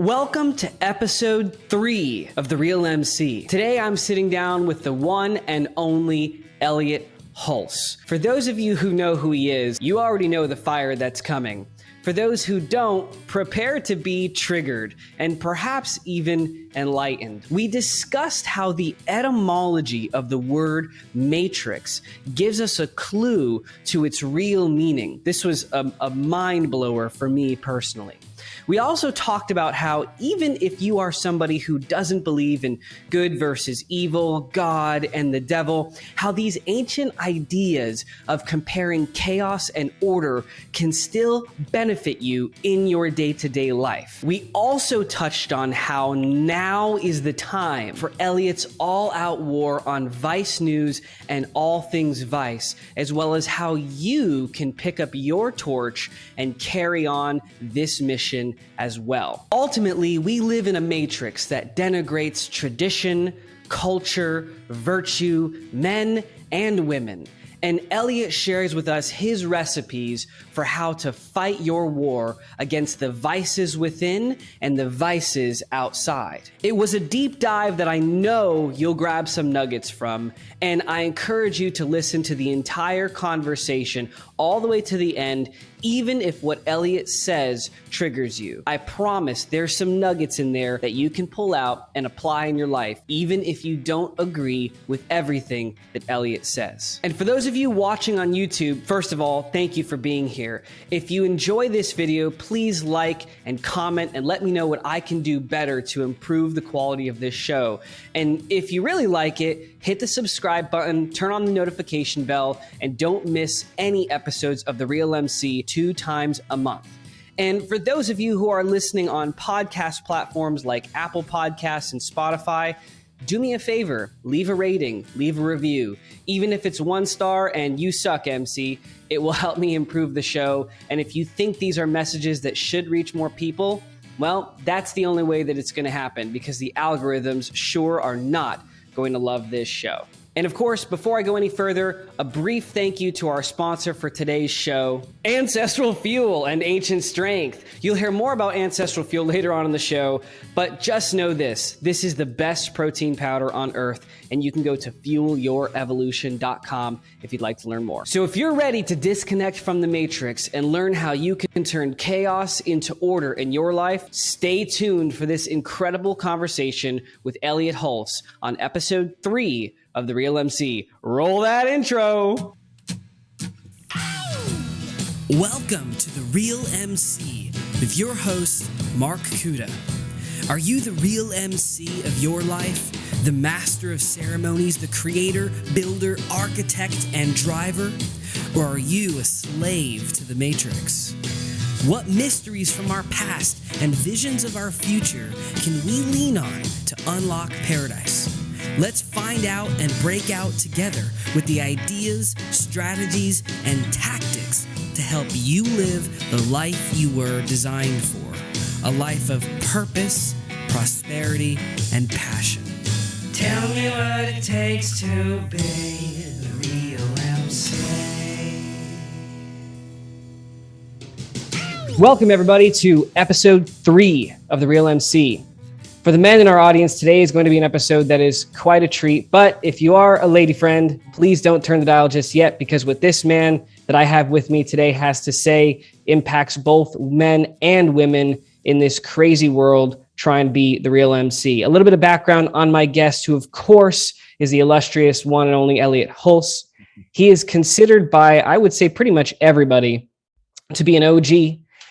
Welcome to episode three of The Real MC. Today I'm sitting down with the one and only Elliot Hulse. For those of you who know who he is, you already know the fire that's coming. For those who don't, prepare to be triggered and perhaps even enlightened. We discussed how the etymology of the word matrix gives us a clue to its real meaning. This was a, a mind blower for me personally. We also talked about how even if you are somebody who doesn't believe in good versus evil, God and the devil, how these ancient ideas of comparing chaos and order can still benefit you in your day to day life. We also touched on how now is the time for Elliot's all out war on Vice News and all things Vice, as well as how you can pick up your torch and carry on this mission as well. Ultimately, we live in a matrix that denigrates tradition, culture, virtue, men, and women. And Elliot shares with us his recipes for how to fight your war against the vices within and the vices outside. It was a deep dive that I know you'll grab some nuggets from, and I encourage you to listen to the entire conversation all the way to the end even if what Elliot says triggers you. I promise there's some nuggets in there that you can pull out and apply in your life, even if you don't agree with everything that Elliot says. And for those of you watching on YouTube, first of all, thank you for being here. If you enjoy this video, please like and comment and let me know what I can do better to improve the quality of this show. And if you really like it, hit the subscribe button, turn on the notification bell, and don't miss any episodes of The Real MC two times a month. And for those of you who are listening on podcast platforms like Apple Podcasts and Spotify, do me a favor, leave a rating, leave a review. Even if it's one star and you suck, MC, it will help me improve the show. And if you think these are messages that should reach more people, well, that's the only way that it's going to happen because the algorithms sure are not going to love this show. And of course, before I go any further, a brief thank you to our sponsor for today's show, Ancestral Fuel and Ancient Strength. You'll hear more about Ancestral Fuel later on in the show, but just know this this is the best protein powder on earth, and you can go to fuelyourevolution.com if you'd like to learn more. So if you're ready to disconnect from the matrix and learn how you can turn chaos into order in your life, stay tuned for this incredible conversation with Elliot Hulse on episode three of The Real MC. Roll that intro. Welcome to The Real MC with your host, Mark Kuda. Are you the real MC of your life? The master of ceremonies, the creator, builder, architect, and driver? Or are you a slave to the matrix? What mysteries from our past and visions of our future can we lean on to unlock paradise? Let's find out and break out together with the ideas, strategies, and tactics to help you live the life you were designed for a life of purpose, prosperity, and passion. Tell me what it takes to be the real MC. Welcome, everybody, to episode three of The Real MC. For the men in our audience, today is going to be an episode that is quite a treat. But if you are a lady friend, please don't turn the dial just yet because what this man that I have with me today has to say impacts both men and women in this crazy world trying to be the real MC. A little bit of background on my guest, who, of course, is the illustrious one and only Elliot Hulse. He is considered by, I would say, pretty much everybody to be an OG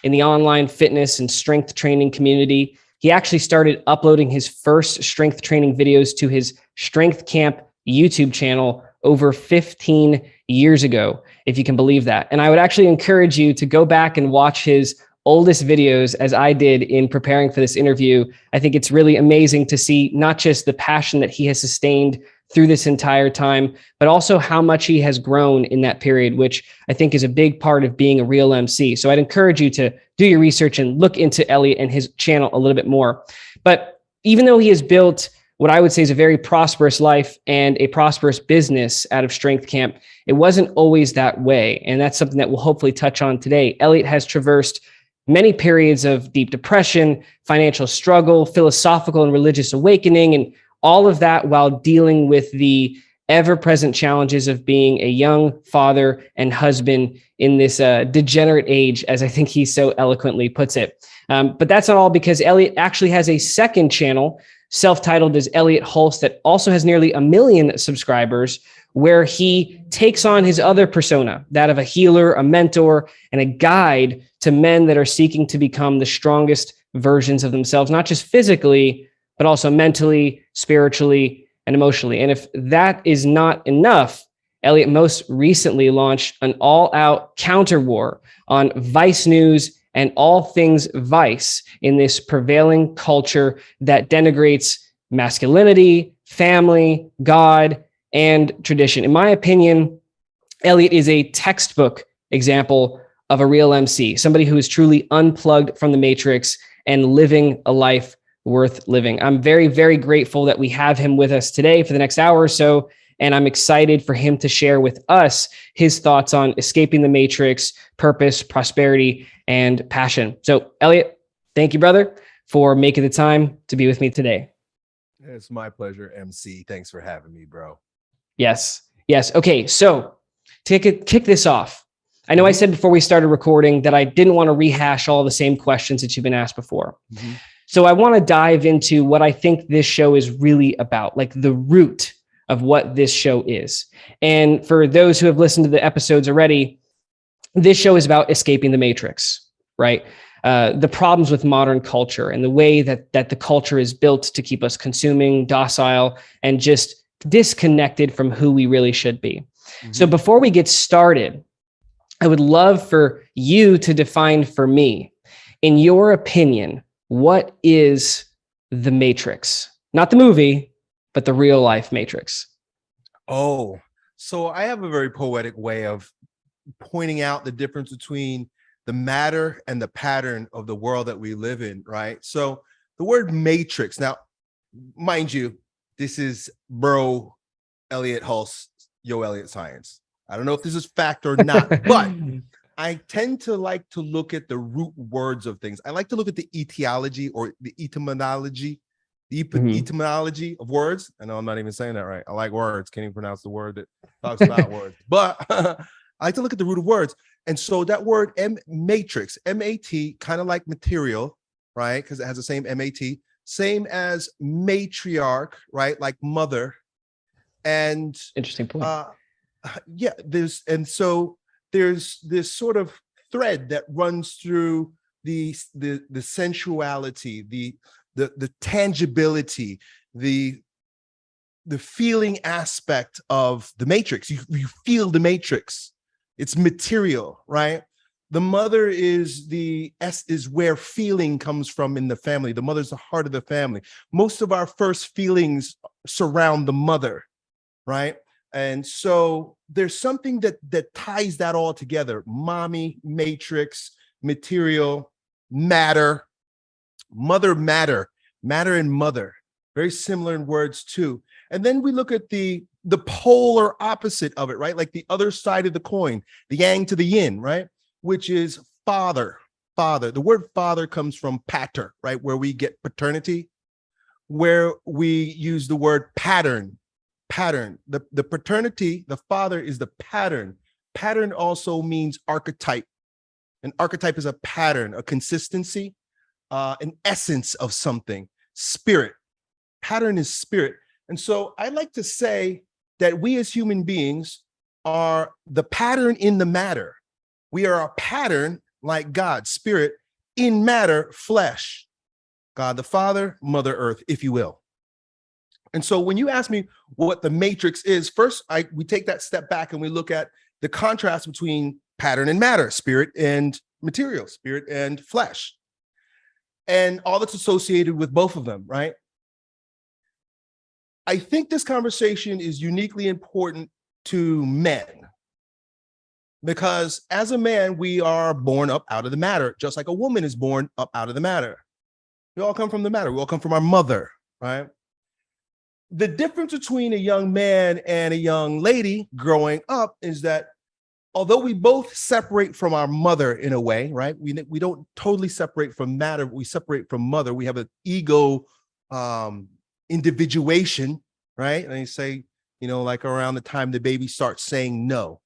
in the online fitness and strength training community. He actually started uploading his first strength training videos to his Strength Camp YouTube channel over 15 years ago, if you can believe that. And I would actually encourage you to go back and watch his oldest videos as I did in preparing for this interview. I think it's really amazing to see not just the passion that he has sustained through this entire time, but also how much he has grown in that period, which I think is a big part of being a real MC. So I'd encourage you to do your research and look into Elliot and his channel a little bit more. But even though he has built what I would say is a very prosperous life and a prosperous business out of Strength Camp, it wasn't always that way. And that's something that we'll hopefully touch on today. Elliot has traversed many periods of deep depression, financial struggle, philosophical and religious awakening, and all of that while dealing with the ever present challenges of being a young father and husband in this uh, degenerate age, as I think he so eloquently puts it. Um, but that's not all because Elliot actually has a second channel self-titled as Elliot Hulse that also has nearly a million subscribers where he takes on his other persona, that of a healer, a mentor, and a guide to men that are seeking to become the strongest versions of themselves, not just physically, but also mentally, spiritually, and emotionally. And if that is not enough, Elliot most recently launched an all out counter war on Vice News and all things Vice in this prevailing culture that denigrates masculinity, family, God, and tradition. In my opinion, Elliot is a textbook example of a real MC, somebody who is truly unplugged from the matrix and living a life worth living. I'm very, very grateful that we have him with us today for the next hour or so. And I'm excited for him to share with us his thoughts on escaping the matrix, purpose, prosperity, and passion. So, Elliot, thank you, brother, for making the time to be with me today. It's my pleasure, MC. Thanks for having me, bro. Yes. Yes. Okay. So, to kick, kick this off, I know I mm-hmm. said before we started recording that I didn't want to rehash all the same questions that you've been asked before. Mm -hmm. So I want to dive into what I think this show is really about, like the root of what this show is. And for those who have listened to the episodes already, this show is about escaping the matrix, right? Uh, the problems with modern culture and the way that that the culture is built to keep us consuming, docile, and just disconnected from who we really should be. Mm -hmm. So before we get started, I would love for you to define for me, in your opinion, what is the Matrix? Not the movie, but the real life Matrix. Oh, so I have a very poetic way of pointing out the difference between the matter and the pattern of the world that we live in, right? So the word matrix, now, mind you, this is bro Elliot Hulse, Yo Elliot Science. I don't know if this is fact or not, but I tend to like to look at the root words of things. I like to look at the etiology or the etymology, the mm -hmm. etymology of words. I know I'm not even saying that right. I like words. Can't even pronounce the word that talks about words. But I like to look at the root of words. And so that word M matrix, M-A-T, kind of like material, right? Because it has the same M-A-T, same as matriarch, right? Like mother. And interesting point. Uh, yeah, there's and so there's this sort of thread that runs through the the the sensuality, the the the tangibility, the the feeling aspect of the matrix. You, you feel the matrix. It's material, right? The mother is the S is where feeling comes from in the family. The mother's the heart of the family. Most of our first feelings surround the mother, right? And so there's something that that ties that all together. Mommy, matrix, material, matter, mother matter, matter and mother, very similar in words too. And then we look at the the polar opposite of it, right? Like the other side of the coin, the yang to the yin, right? Which is father, father. The word father comes from pater, right? Where we get paternity, where we use the word pattern, pattern. The, the paternity, the father is the pattern. Pattern also means archetype. An archetype is a pattern, a consistency, uh, an essence of something, spirit. Pattern is spirit. And so I like to say that we as human beings are the pattern in the matter. We are a pattern like God, spirit, in matter, flesh. God the Father, Mother Earth, if you will. And so when you ask me what the matrix is, first I we take that step back and we look at the contrast between pattern and matter, spirit and material, spirit and flesh, and all that's associated with both of them, right? I think this conversation is uniquely important to men because as a man, we are born up out of the matter, just like a woman is born up out of the matter. We all come from the matter. We all come from our mother, right? The difference between a young man and a young lady growing up is that although we both separate from our mother in a way, right? We we don't totally separate from matter. We separate from mother. We have an ego um, individuation, right? And you say, you know, like around the time the baby starts saying no,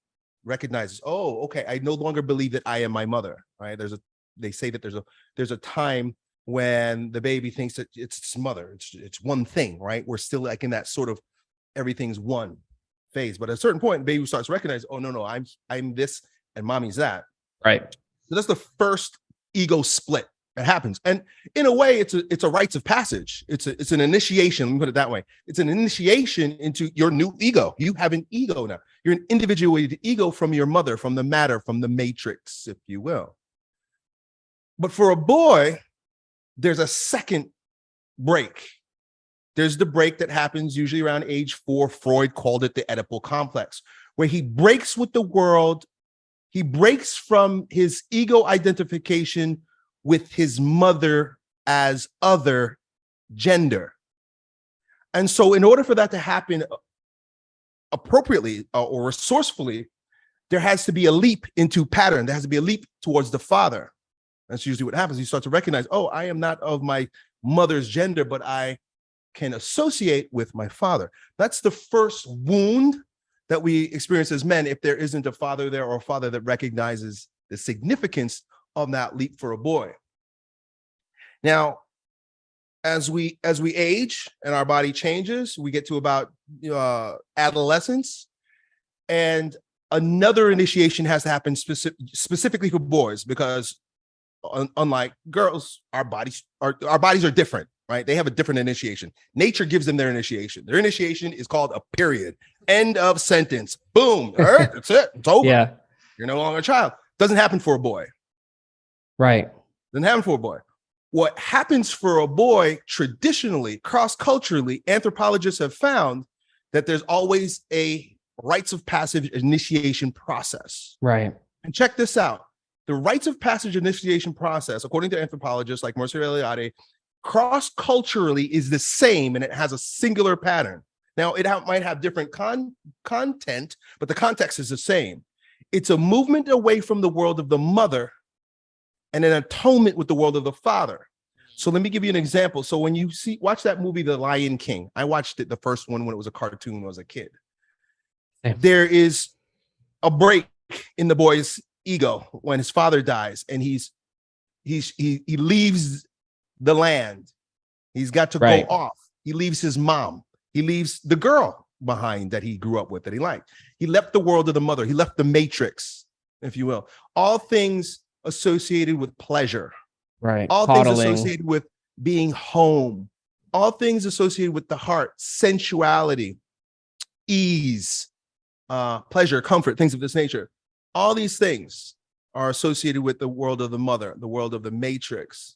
recognizes, oh, okay, I no longer believe that I am my mother, right? There's a they say that there's a there's a time when the baby thinks that it's its mother. It's it's one thing, right? We're still like in that sort of everything's one phase. But at a certain point, baby starts recognize, oh no, no, I'm I'm this and mommy's that. Right. So that's the first ego split that happens. And in a way, it's a it's a rites of passage. It's a it's an initiation. Let me put it that way. It's an initiation into your new ego. You have an ego now. You're an individuated ego from your mother, from the matter, from the matrix, if you will. But for a boy, there's a second break. There's the break that happens usually around age four. Freud called it the Oedipal complex, where he breaks with the world. He breaks from his ego identification with his mother as other gender. And so in order for that to happen uh, appropriately uh, or resourcefully, there has to be a leap into pattern. There has to be a leap towards the father. That's usually what happens. You start to recognize, oh, I am not of my mother's gender, but I can associate with my father. That's the first wound that we experience as men if there isn't a father there or a father that recognizes the significance of that leap for a boy. Now, as we as we age and our body changes, we get to about uh, adolescence, and another initiation has to happen specific, specifically for boys because un unlike girls, our bodies our, our bodies are different, right? They have a different initiation. Nature gives them their initiation. Their initiation is called a period. End of sentence. Boom. All right, that's it. It's over. Yeah. You're no longer a child. Doesn't happen for a boy. Right. Doesn't happen for a boy. What happens for a boy traditionally, cross-culturally, anthropologists have found that there's always a rites of passage initiation process. Right. And check this out the rites of passage initiation process, according to anthropologists like Mircea Eliade, cross-culturally is the same and it has a singular pattern. Now, it ha might have different con content, but the context is the same. It's a movement away from the world of the mother and an atonement with the world of the father. So let me give you an example. So when you see, watch that movie, The Lion King, I watched it, the first one when it was a cartoon when I was a kid. There is a break in the boy's ego when his father dies and he's he's he he leaves the land. He's got to right. go off. He leaves his mom. He leaves the girl behind that he grew up with that he liked. He left the world of the mother. He left the matrix if you will. All things associated with pleasure. Right. All Coddling. things associated with being home. All things associated with the heart. Sensuality. Ease. Uh pleasure comfort things of this nature all these things are associated with the world of the mother, the world of the matrix.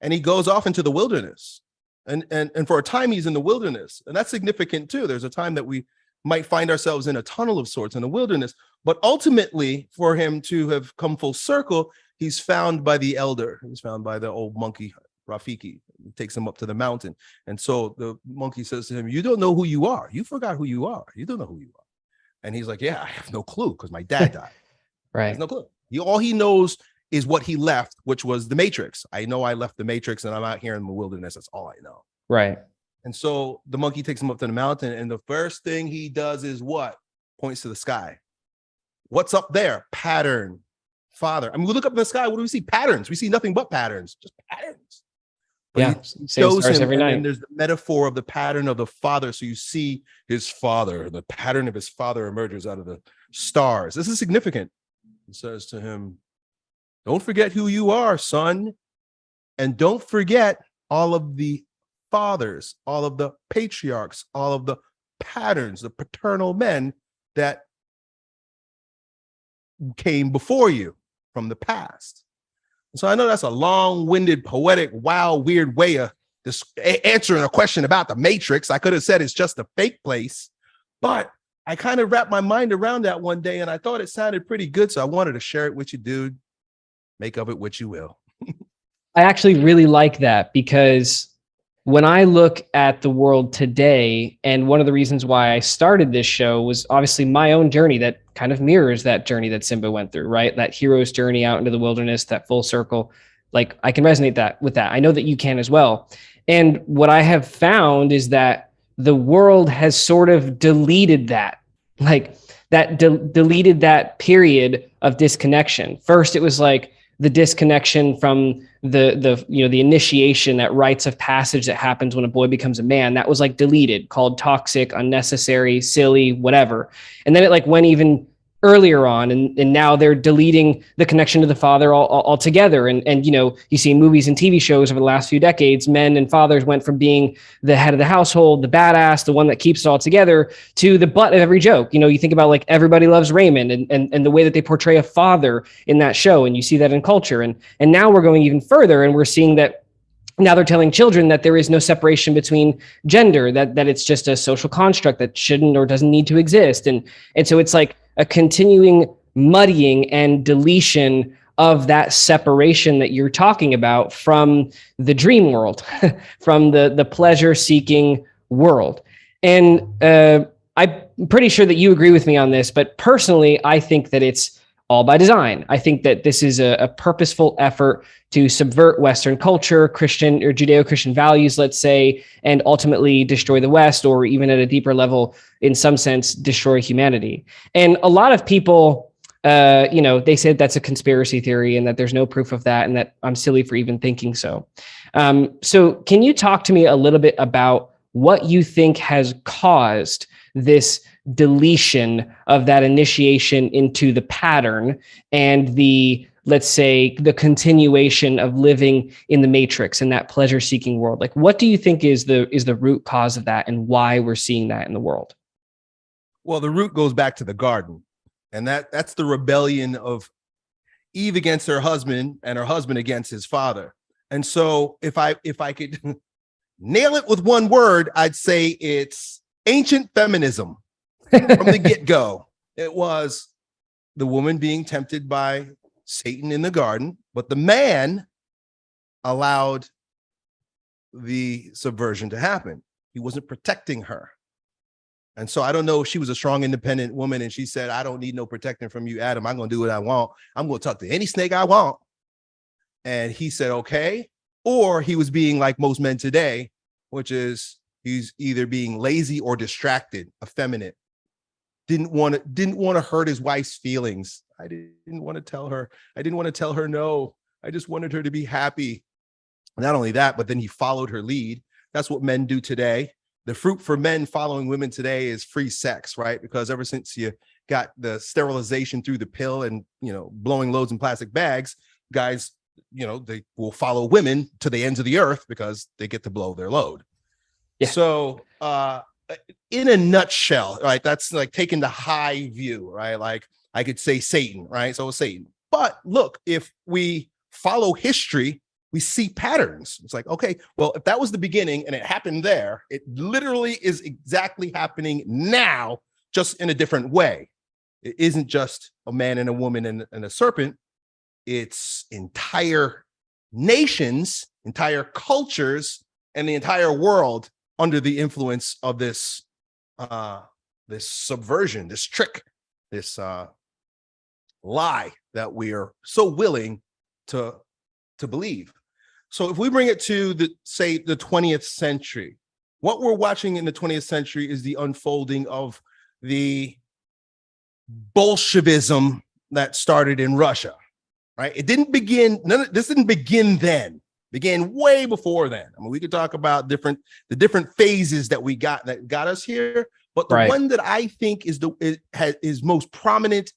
And he goes off into the wilderness. And, and, and for a time, he's in the wilderness. And that's significant too. There's a time that we might find ourselves in a tunnel of sorts in the wilderness. But ultimately, for him to have come full circle, he's found by the elder. He's found by the old monkey, Rafiki. He takes him up to the mountain. And so the monkey says to him, you don't know who you are. You forgot who you are. You don't know who you are. And he's like, yeah, I have no clue because my dad died. Right. no clue. He all he knows is what he left, which was the Matrix. I know I left the Matrix and I'm out here in the wilderness. That's all I know. Right. And so the monkey takes him up to the mountain, and the first thing he does is what? Points to the sky. What's up there? Pattern. Father. I mean, we look up in the sky. What do we see? Patterns. We see nothing but patterns, just patterns. But yeah, he shows him, every night. And there's the metaphor of the pattern of the father. So you see his father, the pattern of his father emerges out of the stars. This is significant and says to him, don't forget who you are, son. And don't forget all of the fathers, all of the patriarchs, all of the patterns, the paternal men that came before you from the past. So I know that's a long-winded, poetic, wild, weird way of this answering a question about the matrix. I could have said it's just a fake place, but I kind of wrapped my mind around that one day and I thought it sounded pretty good. So I wanted to share it with you, dude. Make of it what you will. I actually really like that because when I look at the world today, and one of the reasons why I started this show was obviously my own journey that kind of mirrors that journey that Simba went through, right? That hero's journey out into the wilderness, that full circle. Like I can resonate that with that. I know that you can as well. And what I have found is that the world has sort of deleted that. Like that de- deleted that period of disconnection. First, it was like the disconnection from the the you know the initiation that rites of passage that happens when a boy becomes a man that was like deleted called toxic unnecessary silly whatever and then it like went even earlier on and, and now they're deleting the connection to the father all, all, altogether. And and you know you see movies and tv shows over the last few decades men and fathers went from being the head of the household the badass the one that keeps it all together to the butt of every joke. You know you think about like everybody loves raymond and, and and the way that they portray a father in that show and you see that in culture. And and now we're going even further and we're seeing that now they're telling children that there is no separation between gender that that it's just a social construct that shouldn't or doesn't need to exist. And and so it's like a continuing muddying and deletion of that separation that you're talking about from the dream world, from the the pleasure seeking world. And uh, I'm pretty sure that you agree with me on this, but personally, I think that it's all by design. I think that this is a, a purposeful effort to subvert Western culture, Christian or Judeo Christian values, let's say, and ultimately destroy the West, or even at a deeper level, in some sense, destroy humanity. And a lot of people, uh, you know, they said that's a conspiracy theory and that there's no proof of that, and that I'm silly for even thinking so. Um, so, can you talk to me a little bit about what you think has caused this? Deletion of that initiation into the pattern and the let's say the continuation of living in the matrix in that pleasure seeking world. Like what do you think is the is the root cause of that and why we're seeing that in the world? Well the root goes back to the garden. And that that's the rebellion of eve against her husband and her husband against his father. And so if i if i could nail it with one word i'd say it's ancient feminism from the get-go it was the woman being tempted by Satan in the garden, but the man allowed the subversion to happen. He wasn't protecting her. And so I don't know if she was a strong, independent woman and she said, I don't need no protecting from you, Adam. I'm going to do what I want. I'm going to talk to any snake I want. And he said, okay. Or he was being like most men today, which is he's either being lazy or distracted, effeminate, didn't want to didn't want to hurt his wife's feelings. I didn't want to tell her. I didn't want to tell her no. I just wanted her to be happy. Not only that, but then he followed her lead. That's what men do today. The fruit for men following women today is free sex, right? Because ever since you got the sterilization through the pill and you know blowing loads in plastic bags, guys, you know, they will follow women to the ends of the earth because they get to blow their load. Yeah. So uh uh, Uh, in a nutshell, right? That's like taking the high view, right? Like I could say Satan, right? So Satan. But look, if we follow history, we see patterns. It's like, okay, well, if that was the beginning and it happened there, it literally is exactly happening now, just in a different way. It isn't just a man and a woman and, and a serpent. It's entire nations, entire cultures, and the entire world under the influence of this uh this subversion this trick this uh lie that we are so willing to to believe. So if we bring it to the say the 20th century what we're watching in the 20th century is the unfolding of the bolshevism that started in russia right? It didn't begin none of this didn't begin then began way before then. I mean, we could talk about different the different phases that we got that got us here, but the right. one that I think is the is, has, is most prominent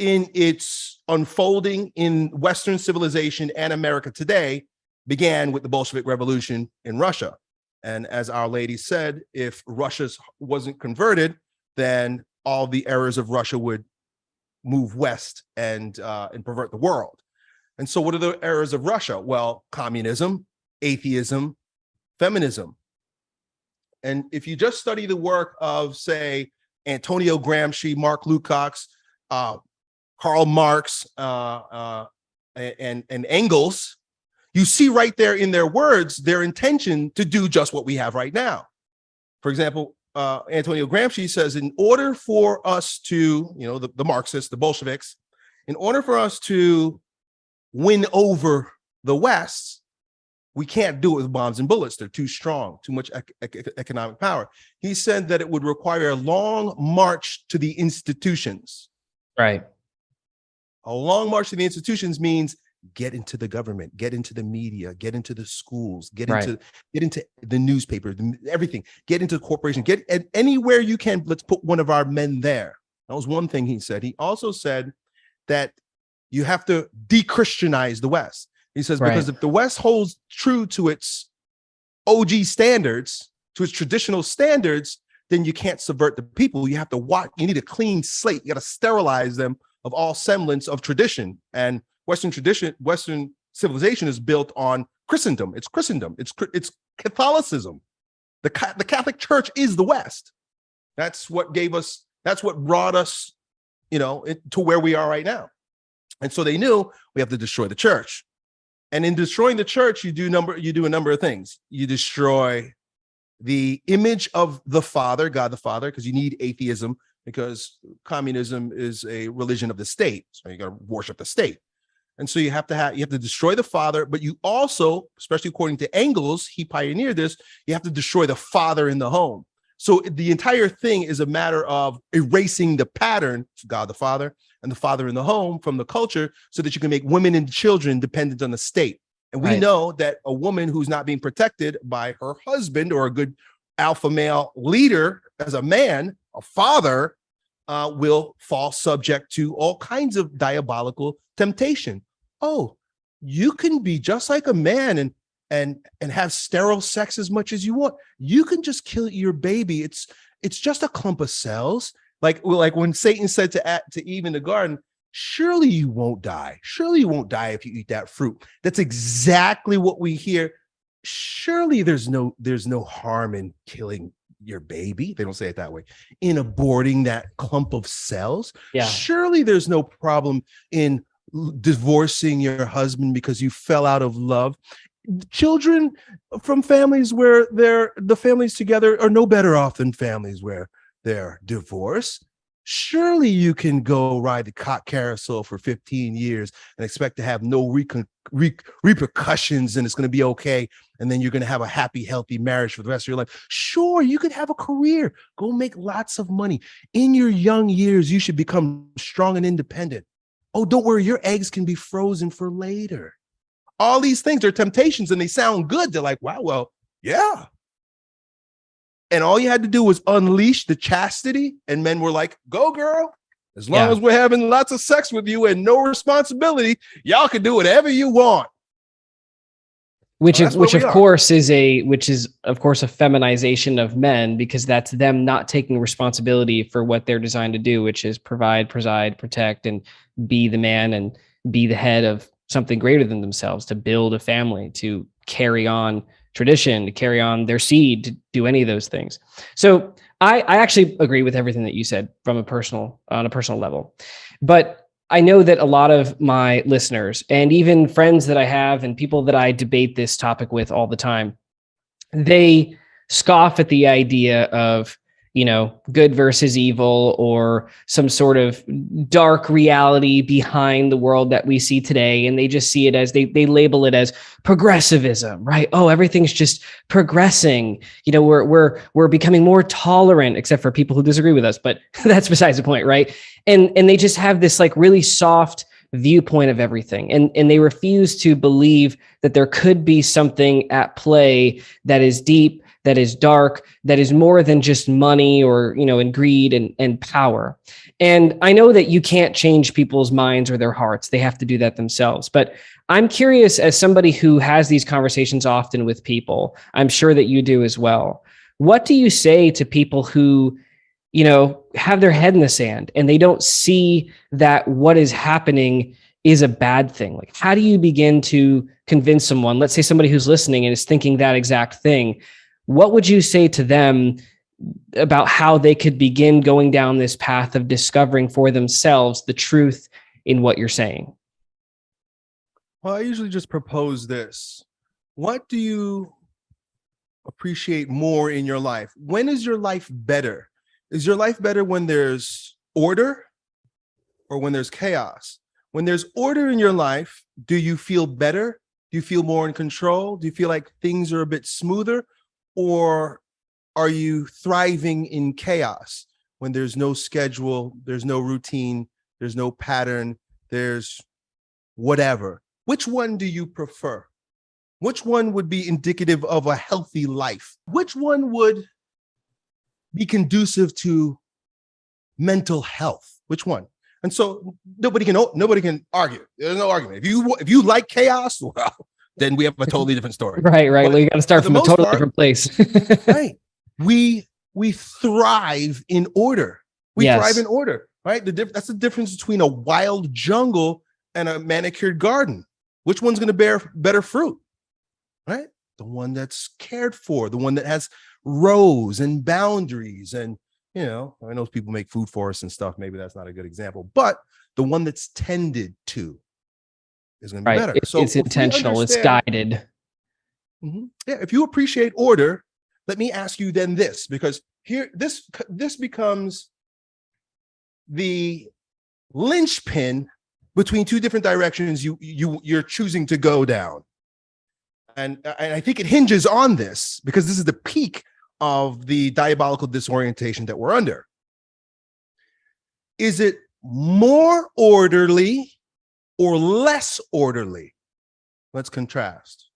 in its unfolding in Western civilization and America today began with the Bolshevik Revolution in Russia. And as Our Lady said, if Russia wasn't converted, then all the errors of Russia would move west and uh, and pervert the world. And so what are the errors of Russia? Well, communism, atheism, feminism. And if you just study the work of, say, Antonio Gramsci, Mark Lukács, uh, Karl Marx, uh, uh, and, and Engels, you see right there in their words their intention to do just what we have right now. For example, uh, Antonio Gramsci says, in order for us to, you know, the, the Marxists, the Bolsheviks, in order for us to win over the West, we can't do it with bombs and bullets. They're too strong, too much ec ec economic power. He said that it would require a long march to the institutions. Right. A long march to the institutions means get into the government, get into the media, get into the schools, get right. into get into the newspaper, everything, get into the corporation, get anywhere you can. Let's put one of our men there. That was one thing he said. He also said that you have to de-Christianize the West. He says, right. because if the West holds true to its OG standards, to its traditional standards, then you can't subvert the people. You have to watch, you need a clean slate. You got to sterilize them of all semblance of tradition. And Western tradition, Western civilization is built on Christendom. It's Christendom. It's it's Catholicism. The the Catholic Church is the West. That's what gave us. That's what brought us, you know, to where we are right now. And so they knew we have to destroy the church. And in destroying the church, you do number you do a number of things. You destroy the image of the Father, God the Father, because you need atheism because communism is a religion of the state. So you got to worship the state. And so you have to have you have to destroy the father, but you also, especially according to Engels, he pioneered this, you have to destroy the father in the home. So the entire thing is a matter of erasing the pattern, God the Father and the father in the home from the culture so that you can make women and children dependent on the state. And we right. know that a woman who's not being protected by her husband or a good alpha male leader as a man, a father, uh, will fall subject to all kinds of diabolical temptation oh, you can be just like a man and and and have sterile sex as much as you want. You can just kill your baby. It's it's just a clump of cells. Like like when Satan said to to Eve in the garden, surely you won't die. Surely you won't die if you eat that fruit. That's exactly what we hear. Surely there's no there's no harm in killing your baby. They don't say it that way. In aborting that clump of cells. Yeah. Surely there's no problem in divorcing your husband because you fell out of love children from families where they're the families together are no better off than families where they're divorced. Surely you can go ride the cock carousel for 15 years and expect to have no re re repercussions and it's going to be okay and then you're going to have a happy healthy marriage for the rest of your life. Sure you could have a career. Go make lots of money. In your young years you should become strong and independent. Oh, don't worry, your eggs can be frozen for later. All these things are temptations and they sound good. They're like, wow, well, yeah. And all you had to do was unleash the chastity, and men were like, go, girl. As long yeah. as we're having lots of sex with you and no responsibility, y'all can do whatever you want which well, is which of are. course is a which is of course a feminization of men because that's them not taking responsibility for what they're designed to do which is provide preside protect and be the man and be the head of something greater than themselves to build a family to carry on tradition to carry on their seed to do any of those things. So i i actually agree with everything that you said from a personal on a personal level. But I know that a lot of my listeners and even friends that I have and people that I debate this topic with all the time, they scoff at the idea of, you know, good versus evil or some sort of dark reality behind the world that we see today. And they just see it as they, they label it as progressivism, right? Oh, everything's just progressing. You know, we're, we're, we're becoming more tolerant, except for people who disagree with us, but that's besides the point, right? and and they just have this like really soft viewpoint of everything and and they refuse to believe that there could be something at play that is deep that is dark that is more than just money or you know and greed and and power. And i know that you can't change people's minds or their hearts. They have to do that themselves. But i'm curious as somebody who has these conversations often with people i'm sure that you do as well what do you say to people who you know, have their head in the sand and they don't see that what is happening is a bad thing. Like, how do you begin to convince someone, let's say somebody who's listening and is thinking that exact thing, what would you say to them about how they could begin going down this path of discovering for themselves the truth in what you're saying? Well, I usually just propose this. What do you appreciate more in your life? When is your life better? Is your life better when there's order or when there's chaos? When there's order in your life, do you feel better? Do you feel more in control? Do you feel like things are a bit smoother? Or are you thriving in chaos when there's no schedule, there's no routine, there's no pattern, there's whatever? Which one do you prefer? Which one would be indicative of a healthy life? Which one would be conducive to mental health? Which one? And so nobody can nobody can argue. There's no argument. If you if you like chaos, well, then we have a totally different story. Right, right. But Well, you got to start from a totally part- different place. right. We we thrive in order. We Yes. thrive in order, right? The diff- that's the difference between a wild jungle and a manicured garden. Which one's going to bear better fruit? Right? The one that's cared for, the one that has rows and boundaries and you know, I know people make food forests and stuff. Maybe that's not a good example, but the one that's tended to is going to be right. better. It- So it's intentional. It's guided. Mhm. Yeah, if you appreciate order, let me ask you then this, because here this this becomes the linchpin between two different directions you you you're choosing to go down. And, and I think it hinges on this because this is the peak of the diabolical disorientation that we're under. Is it more orderly or less orderly? Let's contrast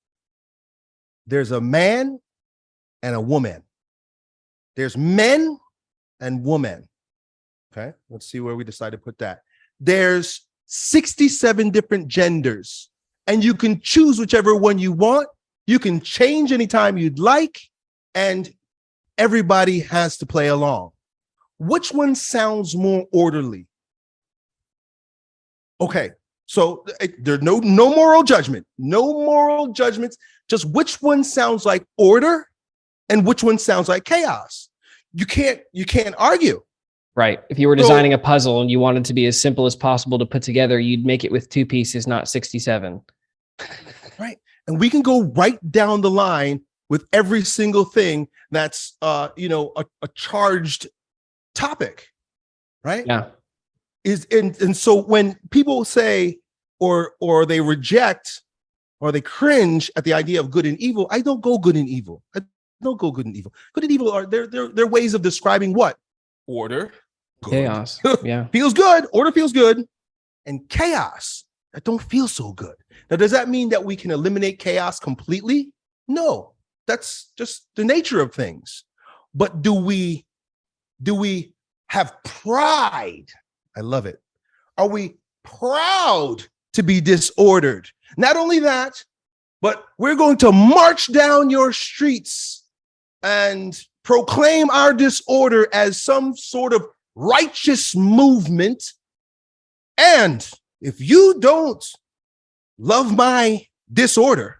there's a man and a woman. There's men and women. Okay, let's see where we decide to put that. There's 67 different genders, and you can choose whichever one you want. You can change anytime you'd like, and everybody has to play along. Which one sounds more orderly? Okay, so eh, there's no no moral judgment, no moral judgments just which one sounds like order and which one sounds like chaos. You can't you can't argue. Right. If you were So- designing a puzzle and you wanted to be as simple as possible to put together, you'd make it with two pieces, not 67. right. And we can go right down the line with every single thing that's uh you know a, a charged topic. Right? Yeah. Is and and so when people say or or they reject or they cringe at the idea of good and evil, I don't go good and evil. I don't go good and evil. Good and evil are they're they're, they're ways of describing what? Order. good, Chaos. Yeah. feels good order feels good and chaos that don't feel so good now does that mean that we can eliminate chaos completely no that's just the nature of things but do we do we have pride i love it are we proud to be disordered not only that but we're going to march down your streets and proclaim our disorder as some sort of righteous movement. And if you don't love my disorder,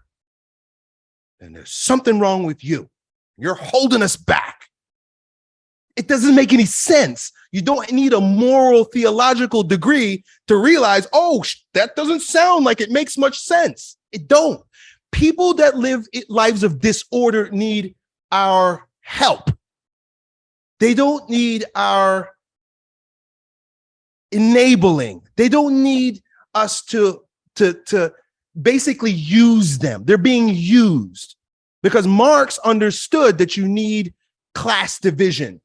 then there's something wrong with you. You're holding us back. It doesn't make any sense. You don't need a moral theological degree to realize, oh, that doesn't sound like it makes much sense. It don't. People that live lives of disorder need our help. They don't need our enabling. They don't need us to to to basically use them. They're being used because Marx understood that you need class division.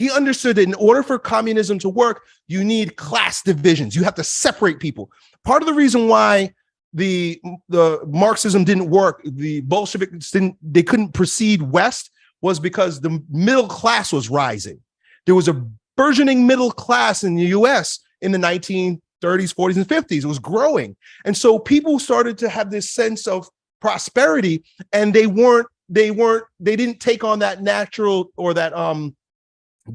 He understood that in order for communism to work, you need class divisions. You have to separate people. Part of the reason why the the Marxism didn't work, the Bolsheviks didn't they couldn't proceed west was because the middle class was rising. There was a burgeoning middle class in the US in the 1930s, 40s, and 50s. It was growing. And so people started to have this sense of prosperity and they weren't, they weren't, they didn't take on that natural or that um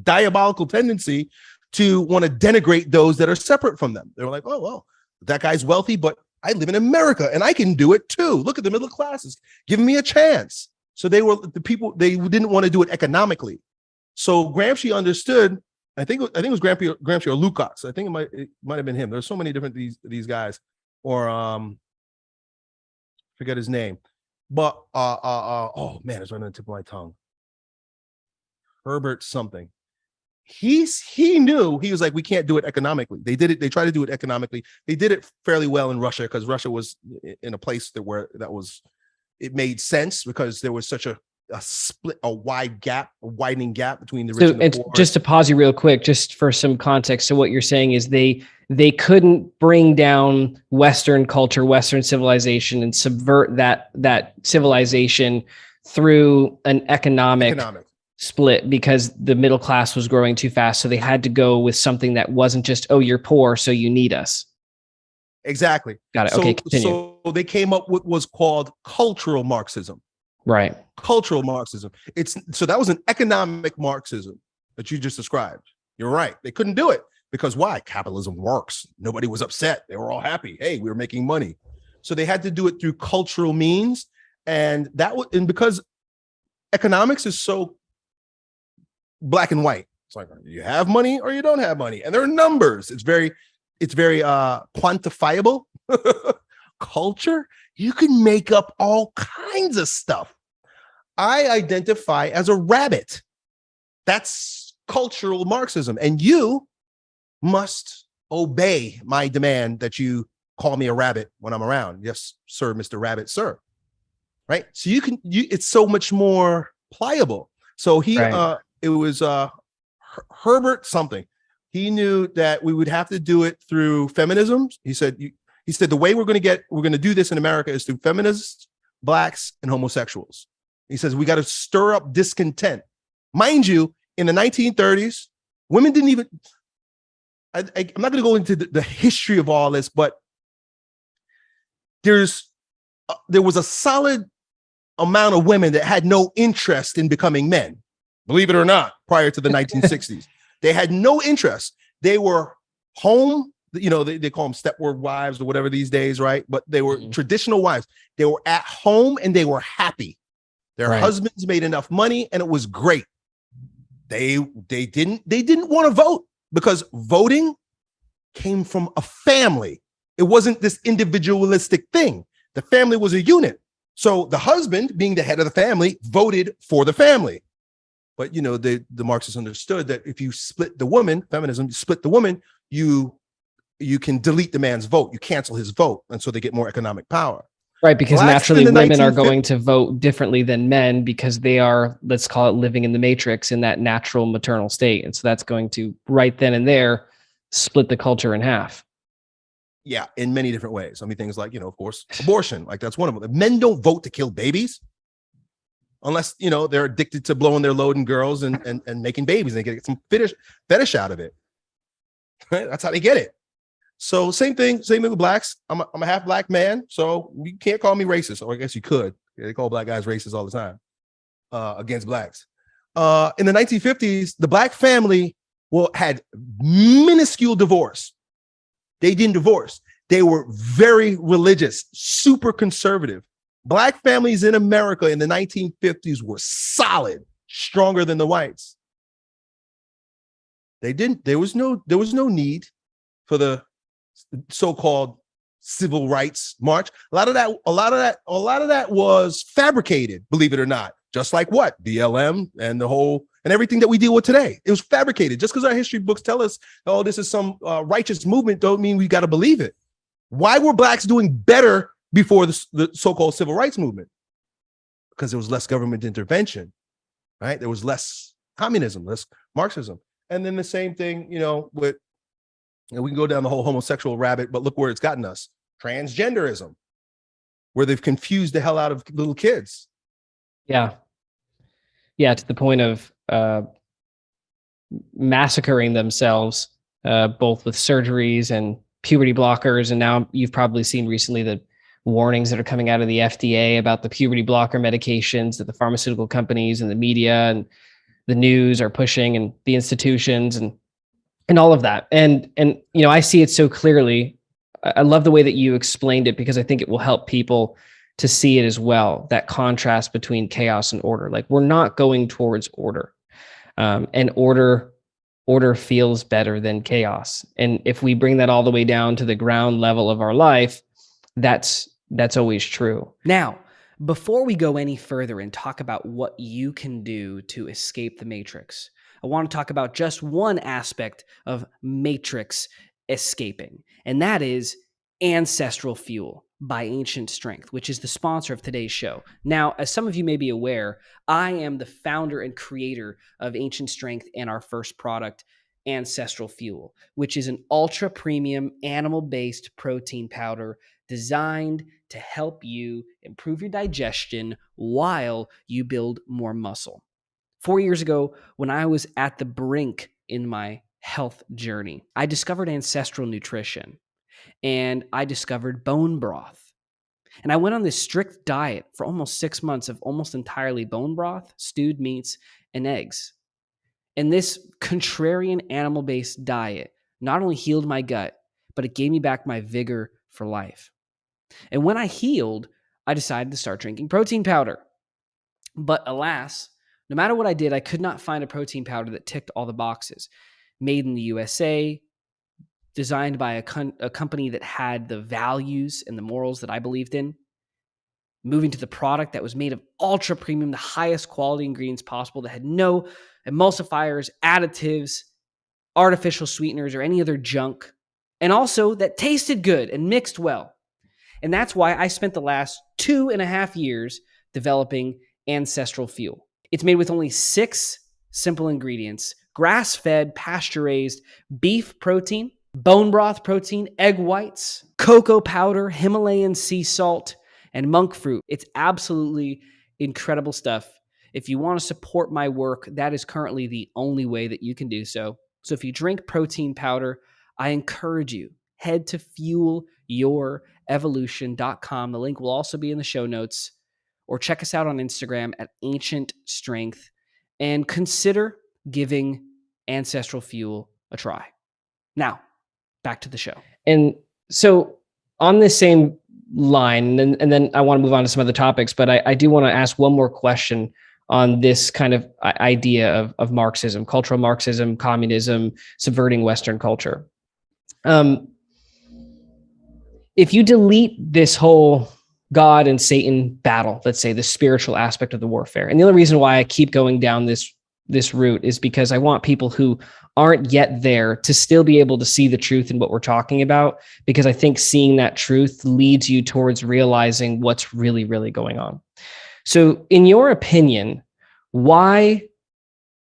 diabolical tendency to want to denigrate those that are separate from them. They were like, oh, well, that guy's wealthy, but I live in America and I can do it too. Look at the middle classes, giving me a chance. So they were the people, they didn't want to do it economically. So Gramsci understood, I think, I think it was Gramsci, Gramsci or Lukács. I think it might, it might have been him. There's so many different these, these guys or um, forget his name, but uh, uh, uh oh man, it's on the tip of my tongue. Herbert something. He's he knew he was like, we can't do it economically. They did it, they tried to do it economically. They did it fairly well in Russia because Russia was in a place that where that was it made sense because there was such a a split, a wide gap, a widening gap between the rich So and the it's poor. just to pause you real quick, just for some context. So what you're saying is they they couldn't bring down Western culture, Western civilization, and subvert that that civilization through an economic economic. Split because the middle class was growing too fast. So they had to go with something that wasn't just, oh, you're poor, so you need us. Exactly. Got it. So, okay, continue. so they came up with what was called cultural Marxism. right. Cultural Marxism. It's so that was an economic Marxism that you just described. You're right. They couldn't do it because why? Capitalism works. Nobody was upset. They were all happy. Hey, we were making money. So they had to do it through cultural means. And that was and because economics is so black and white. It's like you have money or you don't have money. And there are numbers. It's very, it's very uh quantifiable. Culture, you can make up all kinds of stuff. I identify as a rabbit. That's cultural Marxism. And you must obey my demand that you call me a rabbit when I'm around. Yes, sir, Mr. Rabbit, sir. Right. So you can you it's so much more pliable. So he Right. uh it was uh Her- Herbert something. He knew that we would have to do it through feminism. He said he said the way we're going to get we're going to do this in America is through feminists, blacks, and homosexuals. He says we got to stir up discontent. Mind you, in the 1930s, women didn't even. I, am not going to go into the, the history of all this, but there's uh, there was a solid amount of women that had no interest in becoming men. Believe it or not, prior to the 1960s, they had no interest. They were home you know, they, they call them Stepford wives or whatever these days, right? But they were Mhm. traditional wives. They were at home and they were happy. Their Right. husbands made enough money and it was great. They they didn't they didn't want to vote because voting came from a family. It wasn't this individualistic thing. The family was a unit. So the husband, being the head of the family, voted for the family. But you know, the the Marxists understood that if you split the woman, feminism, you split the woman, you you can delete the man's vote, you cancel his vote, and so they get more economic power. Right, because Blacks naturally women are going to vote differently than men because they are, let's call it living in the matrix in that natural maternal state. And so that's going to right then and there split the culture in half. Yeah, in many different ways. I mean, things like, you know, of course, abortion, like that's one of them. Men don't vote to kill babies unless, you know, they're addicted to blowing their load in girls and, and, and making babies. And they get some fetish, fetish out of it. Right? That's how they get it. So same thing, same thing with blacks. I'm a, I'm a half black man, so you can't call me racist, or I guess you could. They call black guys racist all the time uh, against blacks. Uh, in the 1950s, the black family well had minuscule divorce. They didn't divorce. They were very religious, super conservative. Black families in America in the 1950s were solid, stronger than the whites. They didn't, there was no, there was no need for the so-called civil rights march. A lot of that, a lot of that, a lot of that was fabricated, believe it or not. Just like what? BLM and the whole and everything that we deal with today. It was fabricated. Just because our history books tell us, oh, this is some uh, righteous movement, don't mean we got to believe it. Why were blacks doing better before the, the so-called civil rights movement? Because there was less government intervention, right? There was less communism, less Marxism. And then the same thing, you know, with and we can go down the whole homosexual rabbit, but look where it's gotten us. Transgenderism, where they've confused the hell out of little kids. Yeah. Yeah, to the point of uh, massacring themselves, uh, both with surgeries and puberty blockers. And now you've probably seen recently the warnings that are coming out of the FDA about the puberty blocker medications that the pharmaceutical companies and the media and the news are pushing and the institutions and and all of that. And and you know, I see it so clearly. I love the way that you explained it because I think it will help people to see it as well that contrast between chaos and order like we're not going towards order um, and order order feels better than chaos and if we bring that all the way down to the ground level of our life that's that's always true. Now, before we go any further and talk about what you can do to escape the matrix, I want to talk about just one aspect of matrix escaping, and that is ancestral fuel by Ancient Strength, which is the sponsor of today's show. Now, as some of you may be aware, I am the founder and creator of Ancient Strength and our first product, Ancestral Fuel, which is an ultra premium animal based protein powder designed to help you improve your digestion while you build more muscle. Four years ago, when I was at the brink in my health journey, I discovered ancestral nutrition and I discovered bone broth. And I went on this strict diet for almost six months of almost entirely bone broth, stewed meats, and eggs. And this contrarian animal based diet not only healed my gut, but it gave me back my vigor for life. And when I healed, I decided to start drinking protein powder. But alas, no matter what I did, I could not find a protein powder that ticked all the boxes. Made in the USA, designed by a, con- a company that had the values and the morals that I believed in. Moving to the product that was made of ultra premium, the highest quality ingredients possible, that had no emulsifiers, additives, artificial sweeteners, or any other junk, and also that tasted good and mixed well. And that's why I spent the last two and a half years developing Ancestral Fuel. It's made with only six simple ingredients grass fed, pasture raised beef protein, bone broth protein, egg whites, cocoa powder, Himalayan sea salt, and monk fruit. It's absolutely incredible stuff. If you want to support my work, that is currently the only way that you can do so. So if you drink protein powder, I encourage you head to fuelevevolution.com. The link will also be in the show notes or check us out on Instagram at ancient strength and consider giving ancestral fuel a try. Now, back to the show. And so on this same line, and, and then I want to move on to some other topics, but I, I do want to ask one more question on this kind of idea of, of Marxism, cultural Marxism, communism, subverting Western culture. Um, if you delete this whole God and Satan battle, let's say the spiritual aspect of the warfare, and the only reason why I keep going down this this route is because I want people who aren't yet there to still be able to see the truth in what we're talking about because I think seeing that truth leads you towards realizing what's really really going on. So in your opinion, why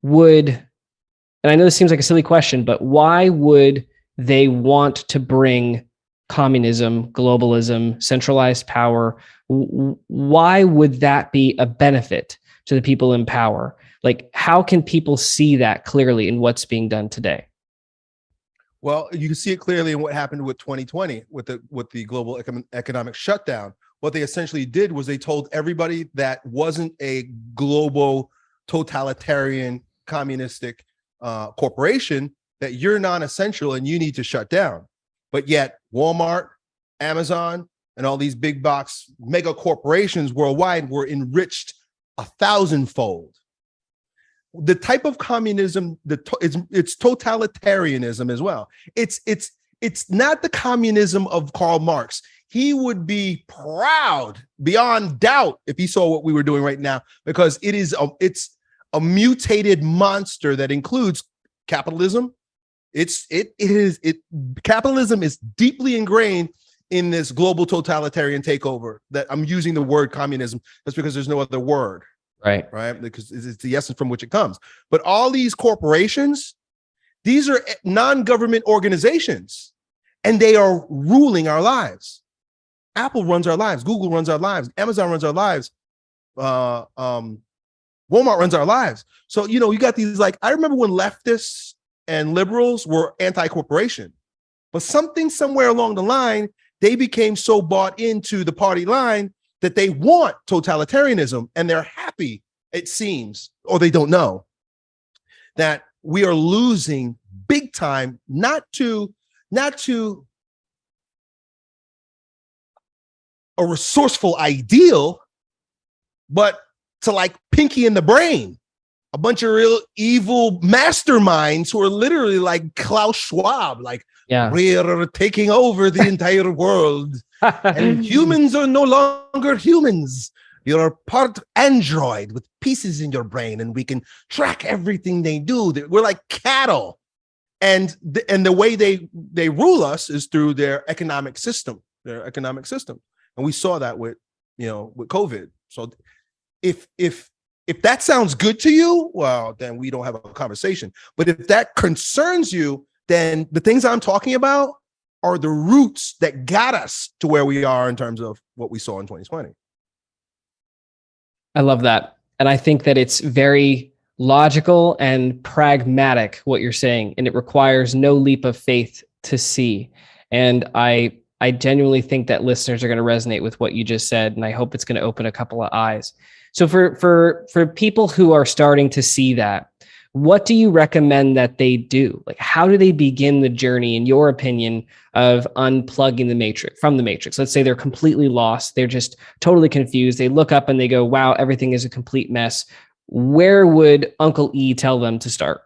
would and I know this seems like a silly question, but why would they want to bring communism, globalism, centralized power? Why would that be a benefit to the people in power? Like, how can people see that clearly in what's being done today? Well, you can see it clearly in what happened with 2020 with the with the global economic shutdown. What they essentially did was they told everybody that wasn't a global totalitarian communistic uh, corporation that you're non-essential and you need to shut down. But yet Walmart, Amazon, and all these big box mega corporations worldwide were enriched a thousandfold. The type of communism the it's, it's totalitarianism as well. It's it's it's not the communism of Karl Marx. He would be proud beyond doubt if he saw what we were doing right now because it is a it's a mutated monster that includes capitalism it's it, it is it capitalism is deeply ingrained in this global totalitarian takeover that i'm using the word communism. That's because there's no other word. Right. Right? Because it's the essence from which it comes. But all these corporations these are non-government organizations and they are ruling our lives. Apple runs our lives. Google runs our lives. Amazon runs our lives. Uh um walmart runs our lives. So you know you got these like i remember when leftists and liberals were anti-corporation but something somewhere along the line they became so bought into the party line that they want totalitarianism and they're happy, it seems, or they don't know, that we are losing big time, not to, not to a resourceful ideal, but to like pinky in the brain. A bunch of real evil masterminds who are literally like Klaus Schwab, like Yeah. we're taking over the entire world and humans are no longer humans. You're part android with pieces in your brain, and we can track everything they do. We're like cattle, and the, and the way they they rule us is through their economic system, their economic system, and we saw that with you know with COVID. So if if if that sounds good to you, well, then we don't have a conversation. But if that concerns you, then the things I'm talking about are the roots that got us to where we are in terms of what we saw in 2020. I love that. And I think that it's very logical and pragmatic what you're saying and it requires no leap of faith to see. And I I genuinely think that listeners are going to resonate with what you just said and I hope it's going to open a couple of eyes. So for for for people who are starting to see that, what do you recommend that they do? Like how do they begin the journey in your opinion of unplugging the matrix from the matrix? Let's say they're completely lost, they're just totally confused. They look up and they go, "Wow, everything is a complete mess." Where would Uncle E tell them to start?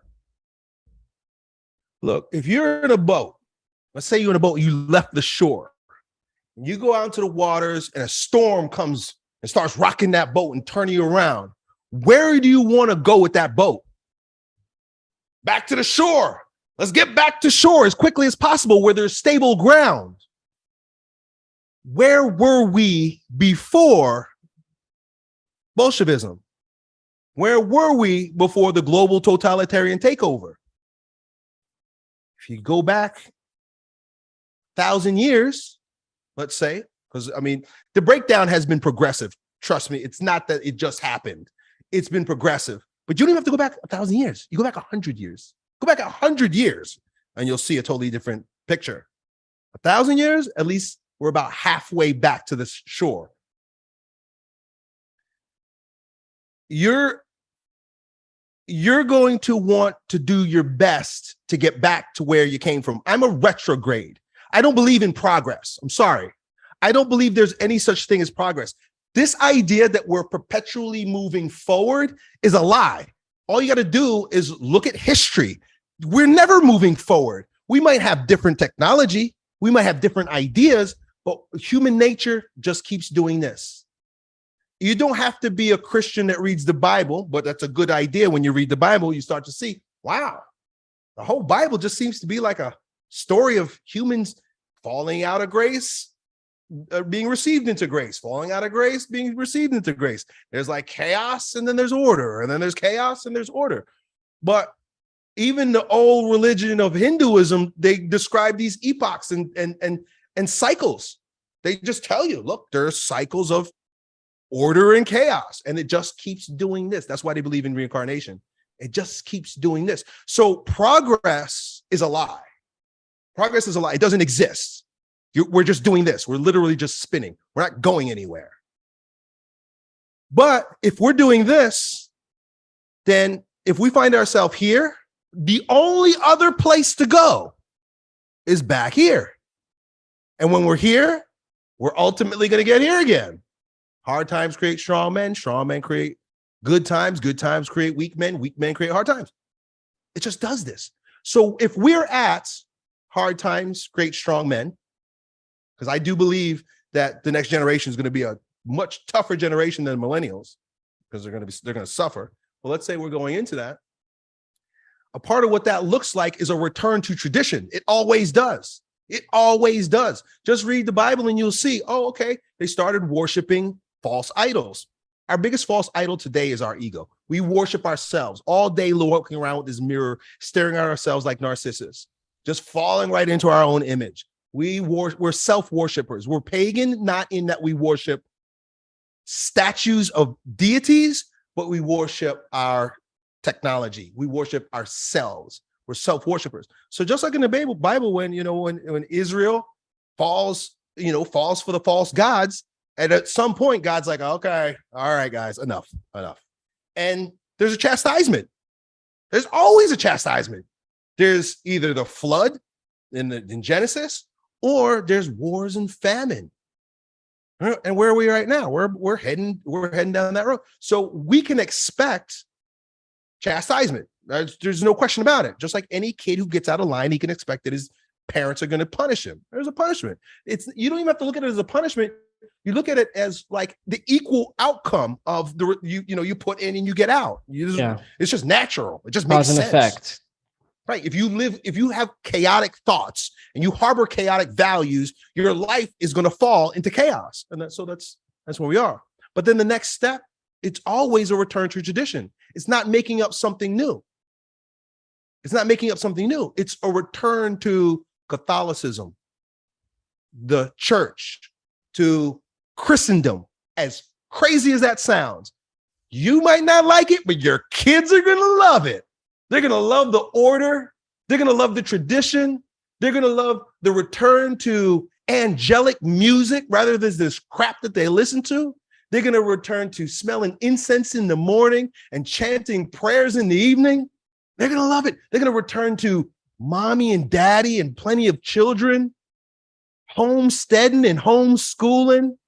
Look, if you're in a boat, let's say you're in a boat, you left the shore, you go out into the waters, and a storm comes and starts rocking that boat and turning you around. Where do you want to go with that boat? Back to the shore. Let's get back to shore as quickly as possible where there's stable ground. Where were we before Bolshevism? Where were we before the global totalitarian takeover? If you go back thousand years, let's say, because I mean, the breakdown has been progressive. Trust me, it's not that it just happened. It's been progressive, but you don't even have to go back a thousand years. You go back a hundred years. Go back a hundred years, and you'll see a totally different picture. A thousand years, at least we're about halfway back to the shore. You're you're going to want to do your best to get back to where you came from. I'm a retrograde. I don't believe in progress. I'm sorry. I don't believe there's any such thing as progress. This idea that we're perpetually moving forward is a lie. All you got to do is look at history. We're never moving forward. We might have different technology, we might have different ideas, but human nature just keeps doing this. You don't have to be a Christian that reads the Bible, but that's a good idea. When you read the Bible, you start to see, wow, the whole Bible just seems to be like a story of humans falling out of grace, uh, being received into grace, falling out of grace, being received into grace. There's like chaos and then there's order, and then there's chaos and there's order. But even the old religion of Hinduism, they describe these epochs and and and and cycles. They just tell you, look, there's cycles of order and chaos, and it just keeps doing this. That's why they believe in reincarnation. It just keeps doing this. So progress is a lie. Progress is a lie. It doesn't exist. You, we're just doing this. We're literally just spinning. We're not going anywhere. But if we're doing this, then if we find ourselves here, the only other place to go is back here. And when we're here, we're ultimately going to get here again. Hard times create strong men, strong men create good times, good times create weak men, weak men create hard times. It just does this. So if we're at hard times create strong men, because I do believe that the next generation is going to be a much tougher generation than millennials because they're going to be they're going to suffer. Well, let's say we're going into that. A part of what that looks like is a return to tradition. It always does. It always does. Just read the Bible and you'll see, oh, okay, they started worshiping false idols. Our biggest false idol today is our ego. We worship ourselves all day, walking around with this mirror, staring at ourselves like Narcissus, just falling right into our own image. We wor- we're self-worshippers. We're pagan, not in that we worship statues of deities, but we worship our technology. We worship ourselves. We're self-worshippers. So just like in the Bible, Bible, when you know when when Israel falls, you know, falls for the false gods, and at some point, God's like, okay, all right, guys, enough, enough. And there's a chastisement. There's always a chastisement. There's either the flood in the in Genesis, or there's wars and famine. Uh, and where are we right now? We're we're heading we're heading down that road. So we can expect chastisement. There's, there's no question about it. Just like any kid who gets out of line, he can expect that his parents are going to punish him. There's a punishment. It's you don't even have to look at it as a punishment. You look at it as like the equal outcome of the you you know you put in and you get out. You just, Yeah. It's just natural. It just makes Cause and sense. effect. Right. If you live, if you have chaotic thoughts and you harbor chaotic values, your life is going to fall into chaos. And that, so that's that's where we are. But then the next step, it's always a return to tradition. It's not making up something new. It's not making up something new. It's a return to Catholicism, the church, to Christendom. As crazy as that sounds, you might not like it, but your kids are going to love it. They're going to love the order. They're going to love the tradition. They're going to love the return to angelic music rather than this crap that they listen to. They're going to return to smelling incense in the morning and chanting prayers in the evening. They're going to love it. They're going to return to mommy and daddy and plenty of children, homesteading and homeschooling.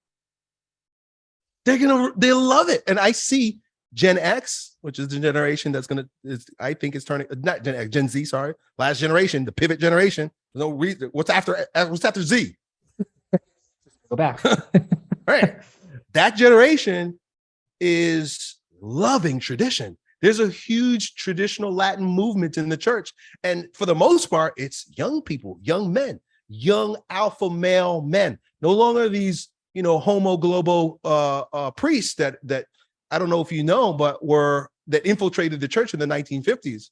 They're going to, they love it. And I see Gen X, which is the generation that's going to, is I think is turning, not Gen X, Gen Z, sorry, last generation, the pivot generation. No reason. What's after, what's after Z? Go back. right that generation is loving tradition there's a huge traditional latin movement in the church and for the most part it's young people young men young alpha male men no longer these you know homo globo uh, uh priests that that i don't know if you know but were that infiltrated the church in the 1950s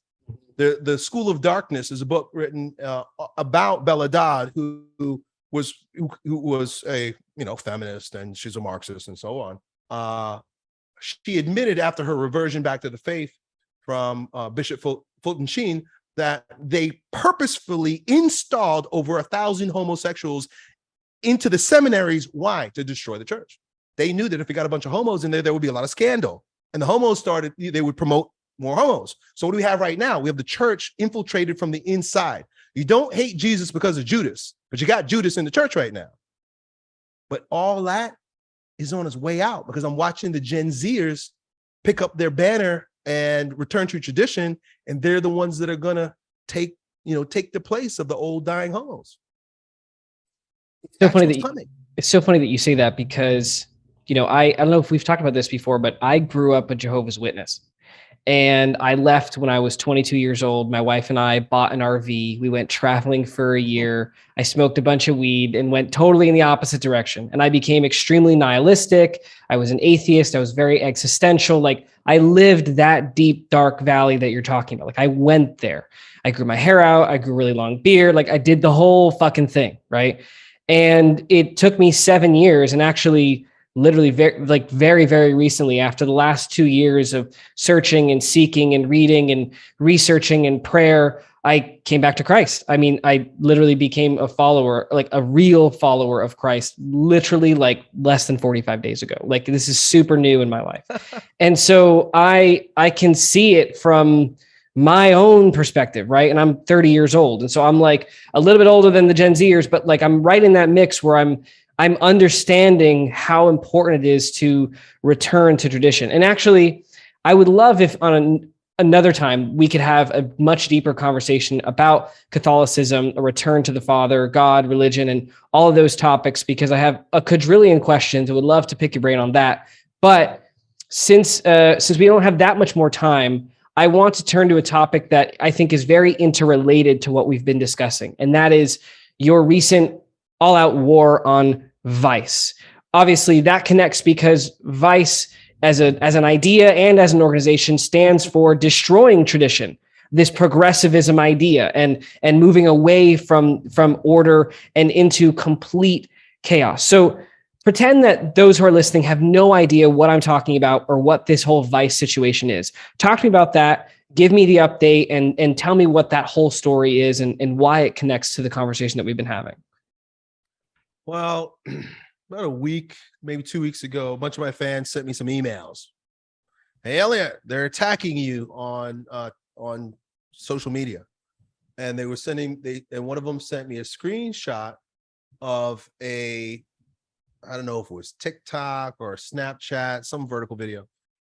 the the school of darkness is a book written uh, about bella dodd who, who was who, who was a you know feminist and she's a Marxist and so on. Uh, she admitted after her reversion back to the faith from uh, Bishop Ful- Fulton Sheen that they purposefully installed over a thousand homosexuals into the seminaries. Why? To destroy the church. They knew that if we got a bunch of homos in there, there would be a lot of scandal. And the homos started, they would promote more homos. So what do we have right now? We have the church infiltrated from the inside. You don't hate Jesus because of Judas, but you got Judas in the church right now. But all that is on its way out because I'm watching the Gen Zers pick up their banner and return to tradition, and they're the ones that are gonna take, you know, take the place of the old dying homos. It's so That's funny that you, it's so funny that you say that because you know I I don't know if we've talked about this before, but I grew up a Jehovah's Witness, and I left when I was 22 years old. My wife and I bought an RV. We went traveling for a year. I smoked a bunch of weed and went totally in the opposite direction. And I became extremely nihilistic. I was an atheist. I was very existential. Like I lived that deep dark valley that you're talking about. Like I went there. I grew my hair out. I grew really long beard. Like I did the whole fucking thing, right? And it took me seven years and actually literally very like very very recently after the last two years of searching and seeking and reading and researching and prayer i came back to christ. I mean i literally became a follower like a real follower of christ literally like less than 45 days ago. Like this is super new in my life. And so i i can see it from my own perspective right? And i'm 30 years old. And so i'm like a little bit older than the gen zers but like i'm right in that mix where i'm I'm understanding how important it is to return to tradition. And actually, I would love if on an, another time we could have a much deeper conversation about Catholicism, a return to the Father, God, religion, and all of those topics, because I have a quadrillion questions. I would love to pick your brain on that. But since uh, since we don't have that much more time, I want to turn to a topic that I think is very interrelated to what we've been discussing, and that is your recent all out war on Vice. Obviously, that connects because Vice, as a as an idea and as an organization, stands for destroying tradition. This progressivism idea and and moving away from from order and into complete chaos. So pretend that those who are listening have no idea what I'm talking about or what this whole Vice situation is. Talk to me about that. Give me the update and and tell me what that whole story is and, and why it connects to the conversation that we've been having. Well, about a week, maybe two weeks ago, a bunch of my fans sent me some emails. Hey Elliot, they're attacking you on uh on social media. And they were sending they and one of them sent me a screenshot of a I don't know if it was TikTok or Snapchat, some vertical video.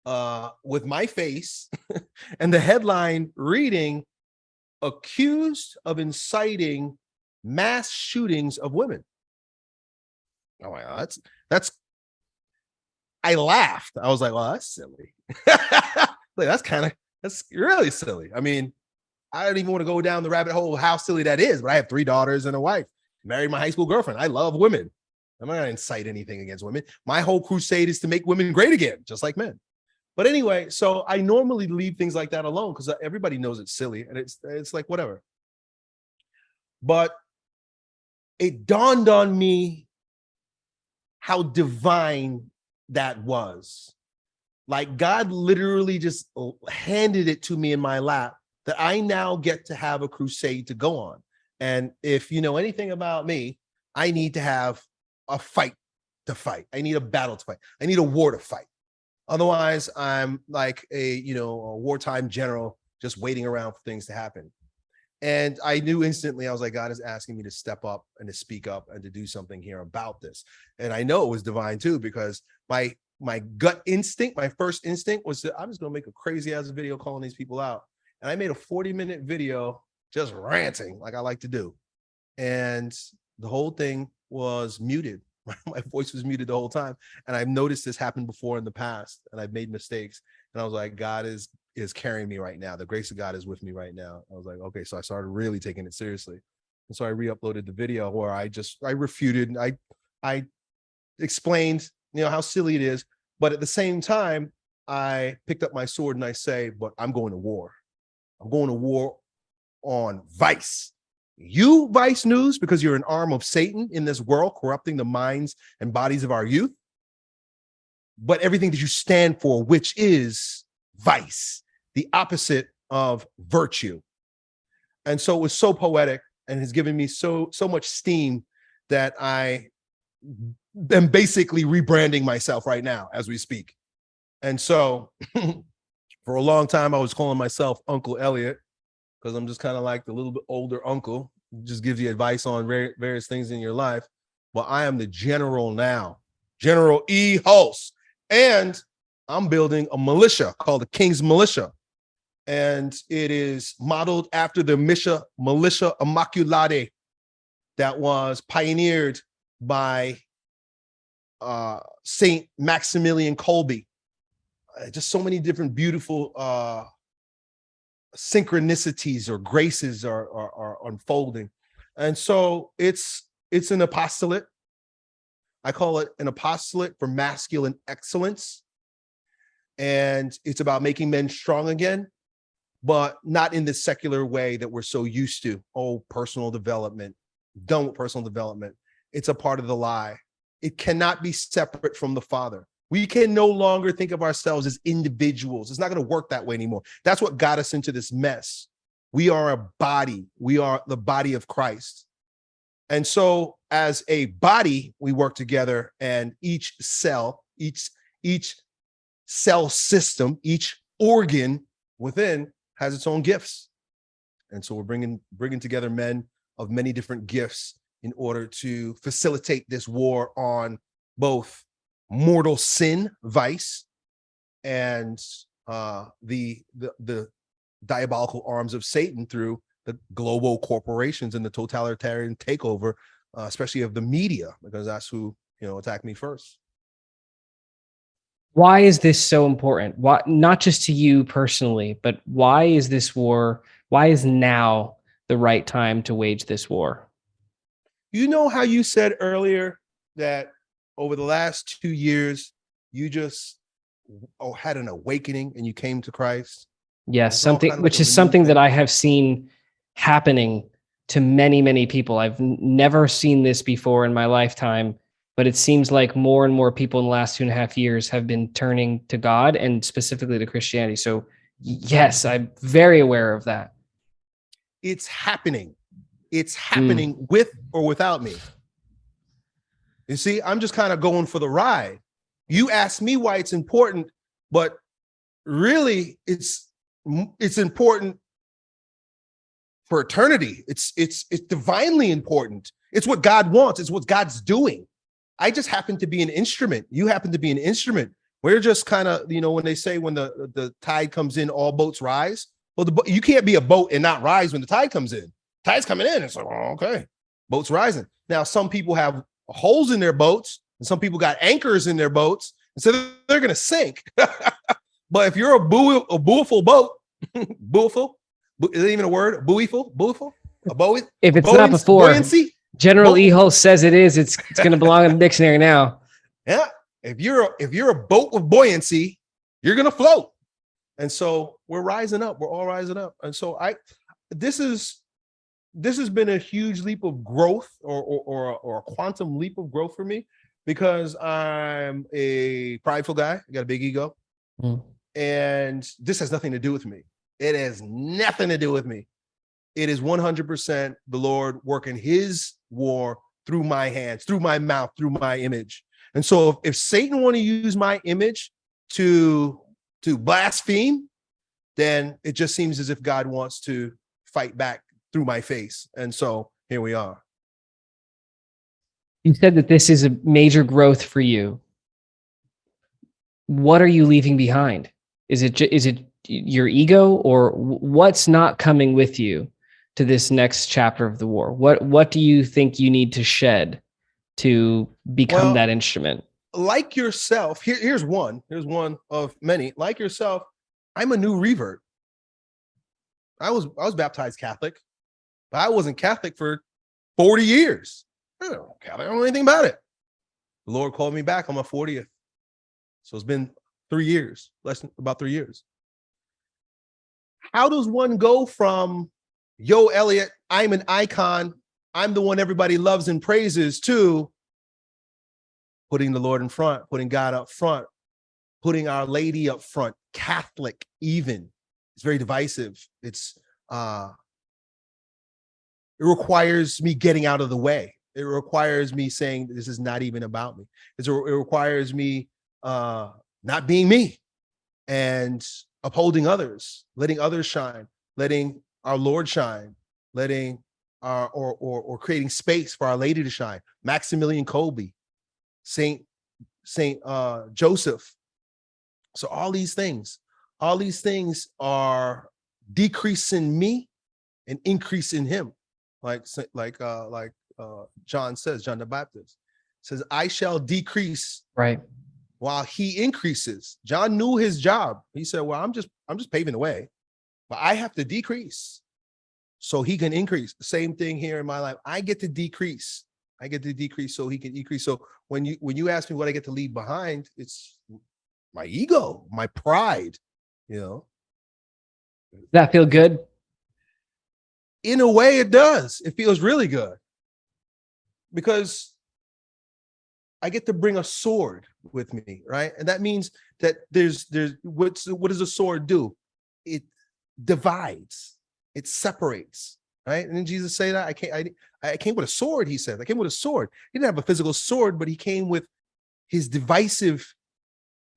uh, with my face and the headline reading accused of inciting mass shootings of women. Oh my God, that's that's I laughed. I was like, well, that's silly. like that's kind of that's really silly. I mean, I don't even want to go down the rabbit hole how silly that is, but I have three daughters and a wife, married my high school girlfriend. I love women. I'm not gonna incite anything against women. My whole crusade is to make women great again, just like men. But anyway, so I normally leave things like that alone because uh, everybody knows it's silly and it's it's like whatever. But it dawned on me how divine that was. Like God literally just handed it to me in my lap that I now get to have a crusade to go on. And if you know anything about me, I need to have a fight to fight. I need a battle to fight. I need a war to fight. Otherwise, I'm like a, you know, a wartime general just waiting around for things to happen. And I knew instantly, I was like, God is asking me to step up and to speak up and to do something here about this. And I know it was divine too, because my my gut instinct, my first instinct was I'm just gonna make a crazy ass video calling these people out. And I made a 40 minute video just ranting like I like to do. And the whole thing was muted my voice was muted the whole time. And I've noticed this happened before in the past and I've made mistakes. And I was like, God is is carrying me right now. The grace of God is with me right now. I was like, okay, so I started really taking it seriously. And so I re-uploaded the video where I just I refuted, I I explained, you know, how silly it is. But at the same time, I picked up my sword and I say, but I'm going to war. I'm going to war on vice you, Vice News, because you're an arm of Satan in this world, corrupting the minds and bodies of our youth, but everything that you stand for, which is vice, the opposite of virtue. And so it was so poetic and has given me so, so much steam that I am basically rebranding myself right now as we speak. And so for a long time, I was calling myself Uncle Elliot because I'm just kind of like the little bit older uncle, just gives you advice on various things in your life. But I am the general now, General E. Hulse. And I'm building a militia called the King's Militia. And it is modeled after the Misha Militia Immaculate that was pioneered by uh, Saint Maximilian Kolbe. Uh, just so many different beautiful uh, synchronicities or graces are, are, are unfolding. And so it's it's an apostolate. I call it an apostolate for masculine excellence. And it's about making men strong again, but not in the secular way that we're so used to. Oh, personal development, done with personal development. It's a part of the lie. It cannot be separate from the father. We can no longer think of ourselves as individuals. It's not going to work that way anymore. That's what got us into this mess. We are a body. We are the body of Christ. And so as a body, we work together and each cell, each, each cell system, each organ within has its own gifts. And so we're bringing, bringing together men of many different gifts in order to facilitate this war on both mortal sin, vice, and uh, the, the, the diabolical arms of Satan through the global corporations and the totalitarian takeover, uh, especially of the media, because that's who, you know, attacked me first. Why is this so important? Why, not just to you personally, but why is this war, why is now the right time to wage this war? You know how you said earlier that over the last two years, you just oh, had an awakening and you came to Christ? Yes, something which is something that I have seen happening to many, many people. I've never seen this before in my lifetime, but it seems like more and more people in the last two and a half years have been turning to God and specifically to Christianity. So yes, I'm very aware of that. It's happening. It's happening mm. with or without me. You see, I'm just kind of going for the ride. You ask me why it's important, but really it's it's important for eternity. It's it's it's divinely important. It's what God wants. It's what God's doing. I just happen to be an instrument. You happen to be an instrument We're just kind of, you know, when they say when the the tide comes in, all boats rise. Well, the you can't be a boat and not rise when the tide comes in. Tide's coming in. It's like, oh, okay, boats rising. Now, some people have holes in their boats, and some people got anchors in their boats, and so they're gonna sink. but if you're a buoy, a buoyful boat, buoyful, bu- is it even a word? Buoyful, buoyful, a buoy. If it's not before, buoyancy. General Bo- E. Hulse says it is. It's it's going to belong in the dictionary now. Yeah. If you're a, if you're a boat with buoyancy, you're gonna float. And so we're rising up. We're all rising up. And so I this is this has been a huge leap of growth or or or, or a quantum leap of growth for me because I'm a prideful guy. I got a big ego. Mm. And this has nothing to do with me. It has nothing to do with me. It is 100% the Lord working his war through my hands, through my mouth, through my image. And so if, if Satan want to use my image to to blaspheme, then it just seems as if God wants to fight back through my face. And so here we are. You said that this is a major growth for you. What are you leaving behind? Is it is it your ego or what's not coming with you to this next chapter of the war? What what do you think you need to shed to become Well, that instrument? Like yourself, here, here's one. Here's one of many. Like yourself, I'm a new revert. I was I was baptized Catholic, but I wasn't Catholic for 40 years. I don't know Catholic. I don't know anything about it. The Lord called me back on my 40th. So it's been three years, less than about three years. How does one go from, yo, Elliot, I'm an icon, I'm the one everybody loves and praises, to putting the Lord in front, putting God up front, putting Our Lady up front, Catholic even. It's very divisive. It's uh it requires me getting out of the way. It requires me saying this is not even about me. It's, it requires me uh not being me and upholding others, letting others shine, letting our Lord shine, letting our or or, or creating space for our lady to shine. Maximilian Kolbe, Saint Saint uh Joseph. So all these things, all these things are decreasing me and increasing him. Like like uh like uh John says, John the Baptist says, I shall decrease Right. while he increases. John knew his job. He said, Well, I'm just I'm just paving the way, but I have to decrease so he can increase. Same thing here in my life. I get to decrease. I get to decrease so he can increase. So when you when you ask me what I get to leave behind, it's my ego, my pride, you know. Does that feel good? in a way it does it feels really good because i get to bring a sword with me right and that means that there's there's what's what does a sword do it divides it separates right and then jesus say that i came i, I came with a sword he said i came with a sword he didn't have a physical sword but he came with his divisive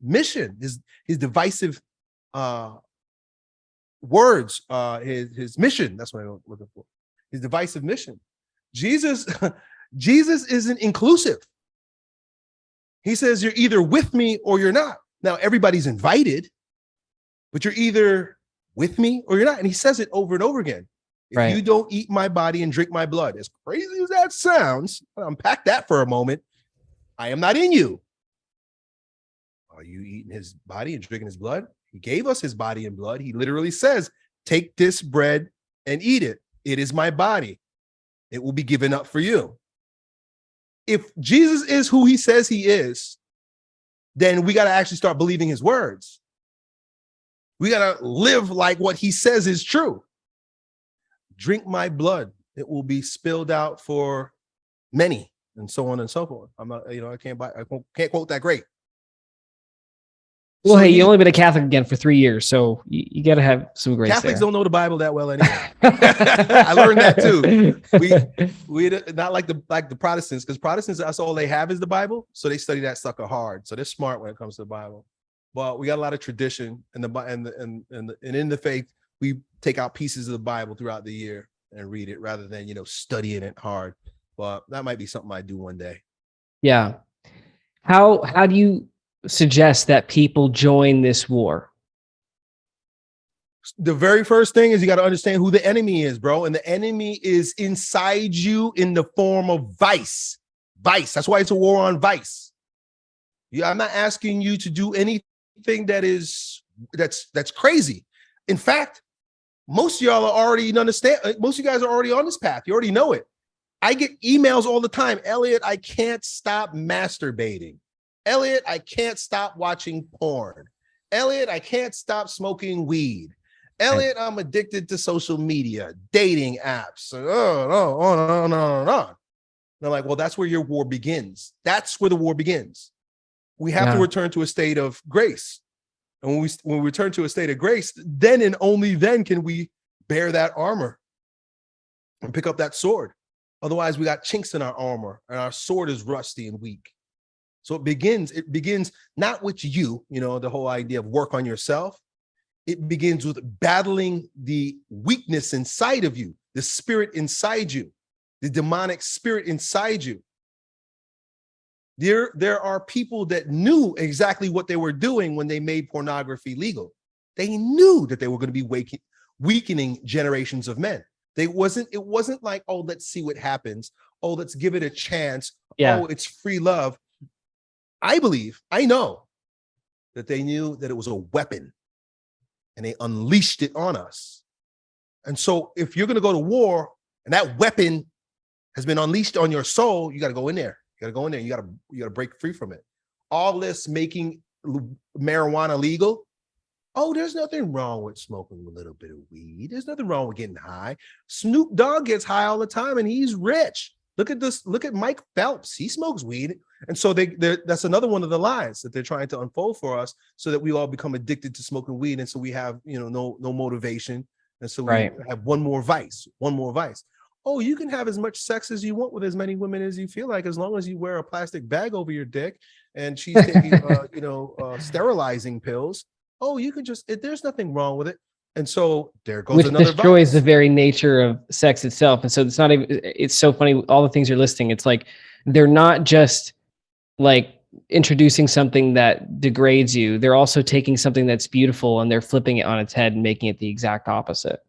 mission his his divisive uh words, uh, his his mission. That's what I'm looking for. His divisive mission. Jesus, Jesus isn't inclusive. He says you're either with me or you're not. Now everybody's invited, but you're either with me or you're not. And he says it over and over again. If Right. you don't eat my body and drink my blood, as crazy as that sounds, unpack that for a moment. I am not in you. Are you eating his body and drinking his blood? He gave us his body and blood. He literally says, Take this bread and eat it. It is my body. It will be given up for you. If Jesus is who he says he is, then we got to actually start believing his words. We got to live like what he says is true. Drink my blood, it will be spilled out for many, and so on and so forth. I'm not, you know, I can't buy, I can't quote that great. Well, So hey, you only been a Catholic again for three years, so you, you got to have some grace Catholics there. don't know the Bible that well anyway. I learned that too. We- We not like the like the Protestants because Protestants that's all they have is the Bible, so they study that sucker hard. So they're smart when it comes to the Bible. But we got a lot of tradition and the and the, and and, the, and in the faith we take out pieces of the Bible throughout the year and read it rather than you know studying it hard. But that might be something I do one day. Yeah. How how do you suggest that people join this war? the very first thing is you got to understand who the enemy is, bro. And the enemy is inside you in the form of vice. Vice. That's why it's a war on vice. Yeah, I'm not asking you to do anything that is that's that's crazy. In fact, most of y'all are already understand. uh, Most of you guys are already on this path. You already know it. I get emails all the time. Elliot, I can't stop masturbating. Elliot, I can't stop watching porn. Elliot, I can't stop smoking weed. Elliot, I'm addicted to social media, dating apps. Oh, no, oh, no, no, no, no. And I'm like, well, that's where your war begins. That's where the war begins. We have to return to a state of grace. And when we when we return to a state of grace, then and only then can we bear that armor and pick up that sword. Otherwise, we got chinks in our armor and our sword is rusty and weak. So it begins, it begins not with you, you know, the whole idea of work on yourself. It begins with battling the weakness inside of you, the spirit inside you, the demonic spirit inside you. There, there are people that knew exactly what they were doing when they made pornography legal. They knew that they were going to be waking, weakening generations of men. They wasn't, it wasn't like, oh, let's see what happens. Oh, let's give it a chance. Yeah. Oh, it's free love. I believe, I know that they knew that it was a weapon and they unleashed it on us. And so if you're going to go to war and that weapon has been unleashed on your soul, you got to go in there. You got to go in there. You got to you got to break free from it. All this making marijuana legal. Oh, there's nothing wrong with smoking a little bit of weed. There's nothing wrong with getting high. Snoop Dogg gets high all the time and he's rich. Look at this. Look at Mike Phelps. He smokes weed. And so they that's another one of the lies that they're trying to unfold for us so that we all become addicted to smoking weed. And so we have, you know, no, no motivation. And so we Right. have one more vice, one more vice. Oh, you can have as much sex as you want with as many women as you feel like, as long as you wear a plastic bag over your dick and she's taking, uh, you know, uh, sterilizing pills. Oh, you can just, it, there's nothing wrong with it. And so there goes Which another destroys the very nature of sex itself. And so it's not even, it's so funny. All the things you're listing, it's like they're not just like introducing something that degrades you. They're also taking something that's beautiful and they're flipping it on its head and making it the exact opposite.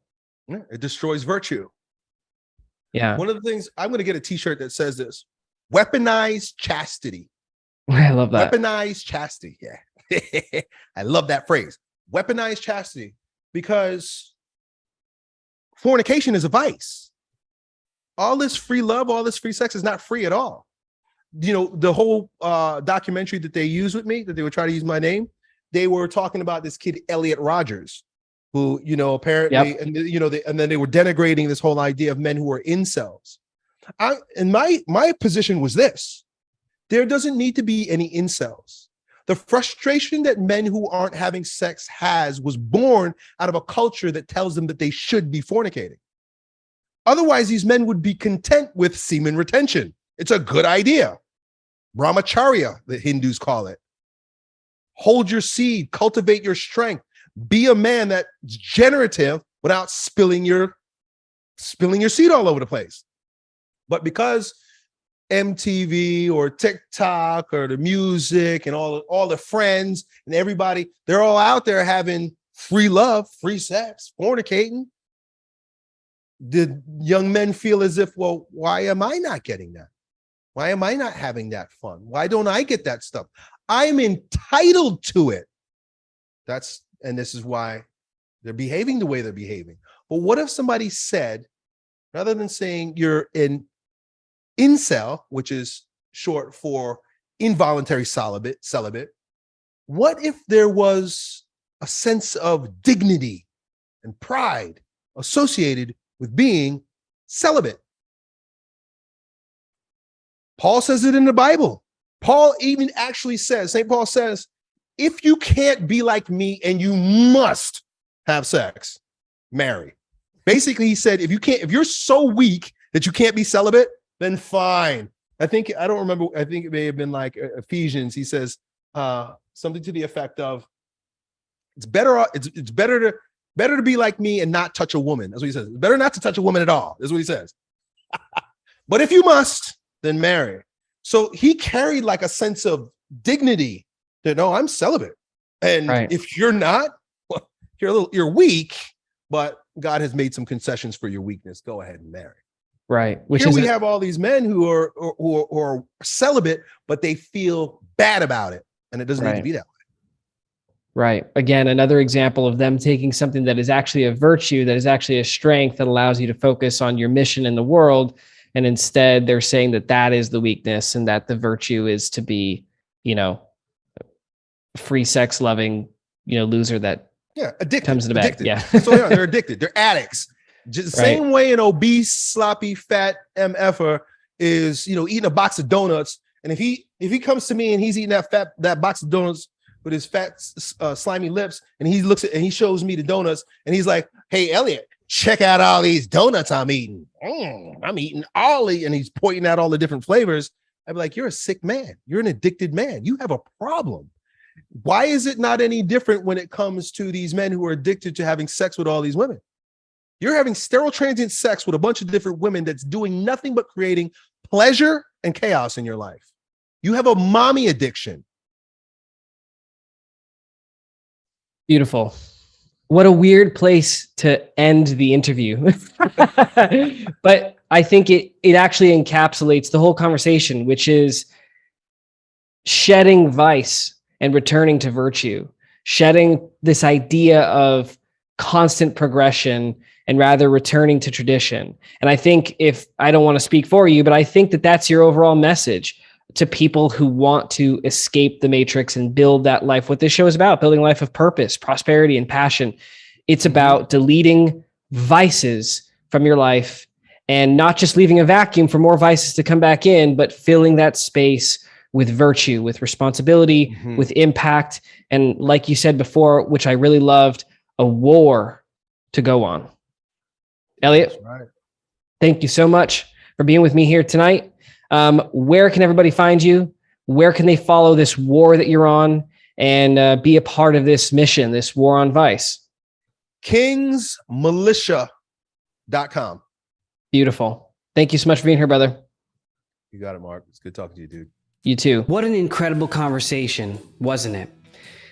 Yeah, it destroys virtue. Yeah. One of the things I'm going to get a t-shirt that says this, weaponized chastity. I love that. Weaponized chastity. Yeah. I love that phrase. Weaponized chastity because fornication is a vice. All this free love, all this free sex is not free at all. You know, the whole uh documentary that they used with me, that they would try to use my name, they were talking about this kid Elliot Rogers, who, you know, apparently, and you know, they, and then they were denigrating this whole idea of men who are incels. I and my my position was this there doesn't need to be any incels. The frustration that men who aren't having sex has was born out of a culture that tells them that they should be fornicating. Otherwise, these men would be content with semen retention. It's a good idea. Brahmacharya, the Hindus call it. Hold your seed, cultivate your strength, be a man that's generative without spilling your spilling your seed all over the place. But because MTV or TikTok or the music and all, all the friends and everybody, they're all out there having free love, free sex, fornicating. Did young men feel as if, well, why am I not getting that? Why am I not having that fun? Why don't I get that stuff? I'm entitled to it. That's, and this is why they're behaving the way they're behaving. But what if somebody said, rather than saying you're an incel, which is short for involuntary celibate, celibate, what if there was a sense of dignity and pride associated with being celibate? Paul says it in the Bible. Paul even actually says, St. Paul says, if you can't be like me and you must have sex, marry. Basically, he said, if you can't, if you're so weak that you can't be celibate, then fine. I think I don't remember. I think it may have been like uh, Ephesians. He says uh, something to the effect of, "It's better. It's it's better to better to be like me and not touch a woman." That's what he says. It's better not to touch a woman at all. That's what he says. but if you must, then marry. So he carried like a sense of dignity that no, I'm celibate. And Right. if you're not, well, you're a little you're weak, but God has made some concessions for your weakness. Go ahead and marry. Right. Which Here is we have all these men who are who are, who are celibate, but they feel bad about it, and it doesn't need to be that. Way. Right. Again, another example of them taking something that is actually a virtue, that is actually a strength that allows you to focus on your mission in the world. And instead, they're saying that that is the weakness and that the virtue is to be, you know, free sex loving, you know, loser that Yeah, addicted. comes in the addicted. Yeah. so all they are. Addicted. They're addicts. Just Right. same way an obese, sloppy, fat MFer is, you know, eating a box of donuts. And if he if he comes to me and he's eating that fat that box of donuts with his fat, uh, slimy lips, and he looks at and he shows me the donuts, and he's like, "Hey, Elliot, check out all these donuts I'm eating. Mm, I'm eating all the," and he's pointing out all the different flavors. I'd be like, "You're a sick man. You're an addicted man. You have a problem." Why is it not any different when it comes to these men who are addicted to having sex with all these women? You're having sterile transient sex with a bunch of different women that's doing nothing but creating pleasure and chaos in your life. You have a mommy addiction. Beautiful. What a weird place to end the interview. but I think it it actually encapsulates the whole conversation, which is shedding vice and returning to virtue, shedding this idea of constant progression and rather returning to tradition. And I think if I don't want to speak for you, but I think that that's your overall message to people who want to escape the matrix and build that life. What this show is about, building a life of purpose, prosperity, and passion. It's mm-hmm. about deleting vices from your life and not just leaving a vacuum for more vices to come back in, but filling that space with virtue, with responsibility, Mhm. with impact. And like you said before, which I really loved, a war to go on. Elliot, right. thank you so much for being with me here tonight. Um, where can everybody find you? Where can they follow this war that you're on and uh, be a part of this mission, this war on vice? Kingsmilitia.com. Beautiful. Thank you so much for being here, brother. You got it, Mark. It's good talking to you, dude. You too. What an incredible conversation, wasn't it?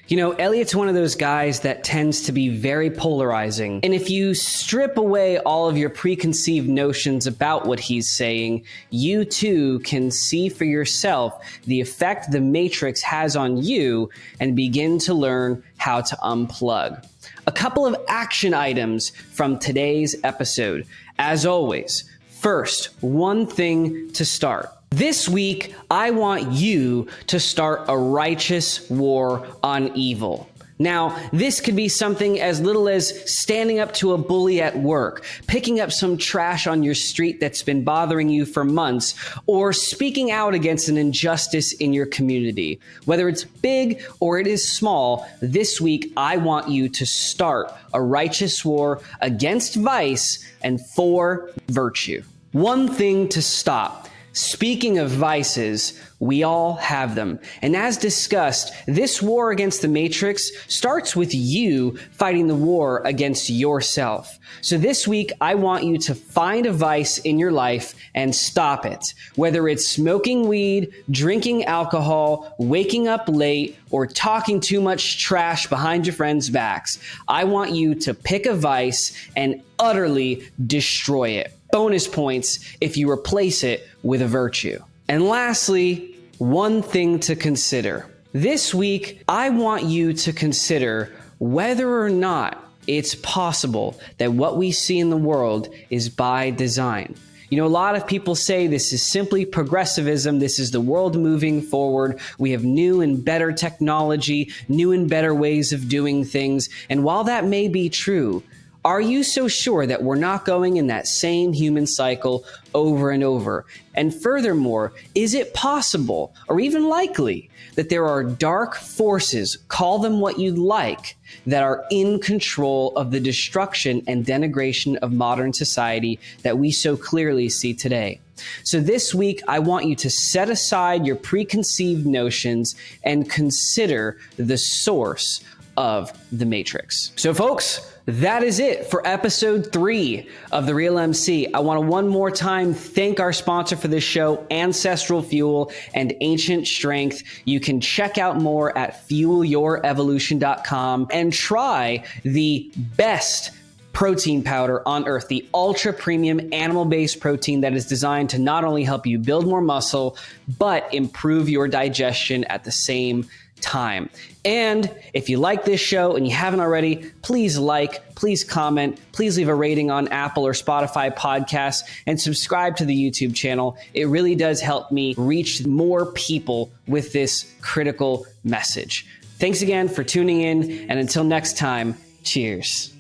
You know, Elliot's one of those guys that tends to be very polarizing. And if you strip away all of your preconceived notions about what he's saying, you too can see for yourself the effect the Matrix has on you and begin to learn how to unplug. A couple of action items from today's episode. As always, first, one thing to start. This week, I want you to start a righteous war on evil. Now, this could be something as little as standing up to a bully at work, picking up some trash on your street that's been bothering you for months, or speaking out against an injustice in your community. Whether it's big or it is small, this week I want you to start a righteous war against vice and for virtue. One thing to stop. Speaking of vices, we all have them. And as discussed, this war against the Matrix starts with you fighting the war against yourself. So this week, I want you to find a vice in your life and stop it. Whether it's smoking weed, drinking alcohol, waking up late, or talking too much trash behind your friends' backs, I want you to pick a vice and utterly destroy it bonus points if you replace it with a virtue. And lastly, one thing to consider. This week, I want you to consider whether or not it's possible that what we see in the world is by design. You know, a lot of people say this is simply progressivism. This is the world moving forward. We have new and better technology, new and better ways of doing things. And while that may be true, are you so sure that we're not going in that same human cycle over and over? And furthermore, is it possible or even likely that there are dark forces, call them what you'd like, that are in control of the destruction and denigration of modern society that we so clearly see today? So this week, I want you to set aside your preconceived notions and consider the source of the Matrix. So, folks, that is it for episode three of The Real MC. I want to one more time thank our sponsor for this show, Ancestral Fuel and Ancient Strength. You can check out more at fuelyourevolution.com and try the best protein powder on earth, the ultra premium animal based protein that is designed to not only help you build more muscle, but improve your digestion at the same time. And if you like this show and you haven't already, please like, please comment, please leave a rating on Apple or Spotify podcasts and subscribe to the YouTube channel. It really does help me reach more people with this critical message. Thanks again for tuning in, and until next time, cheers.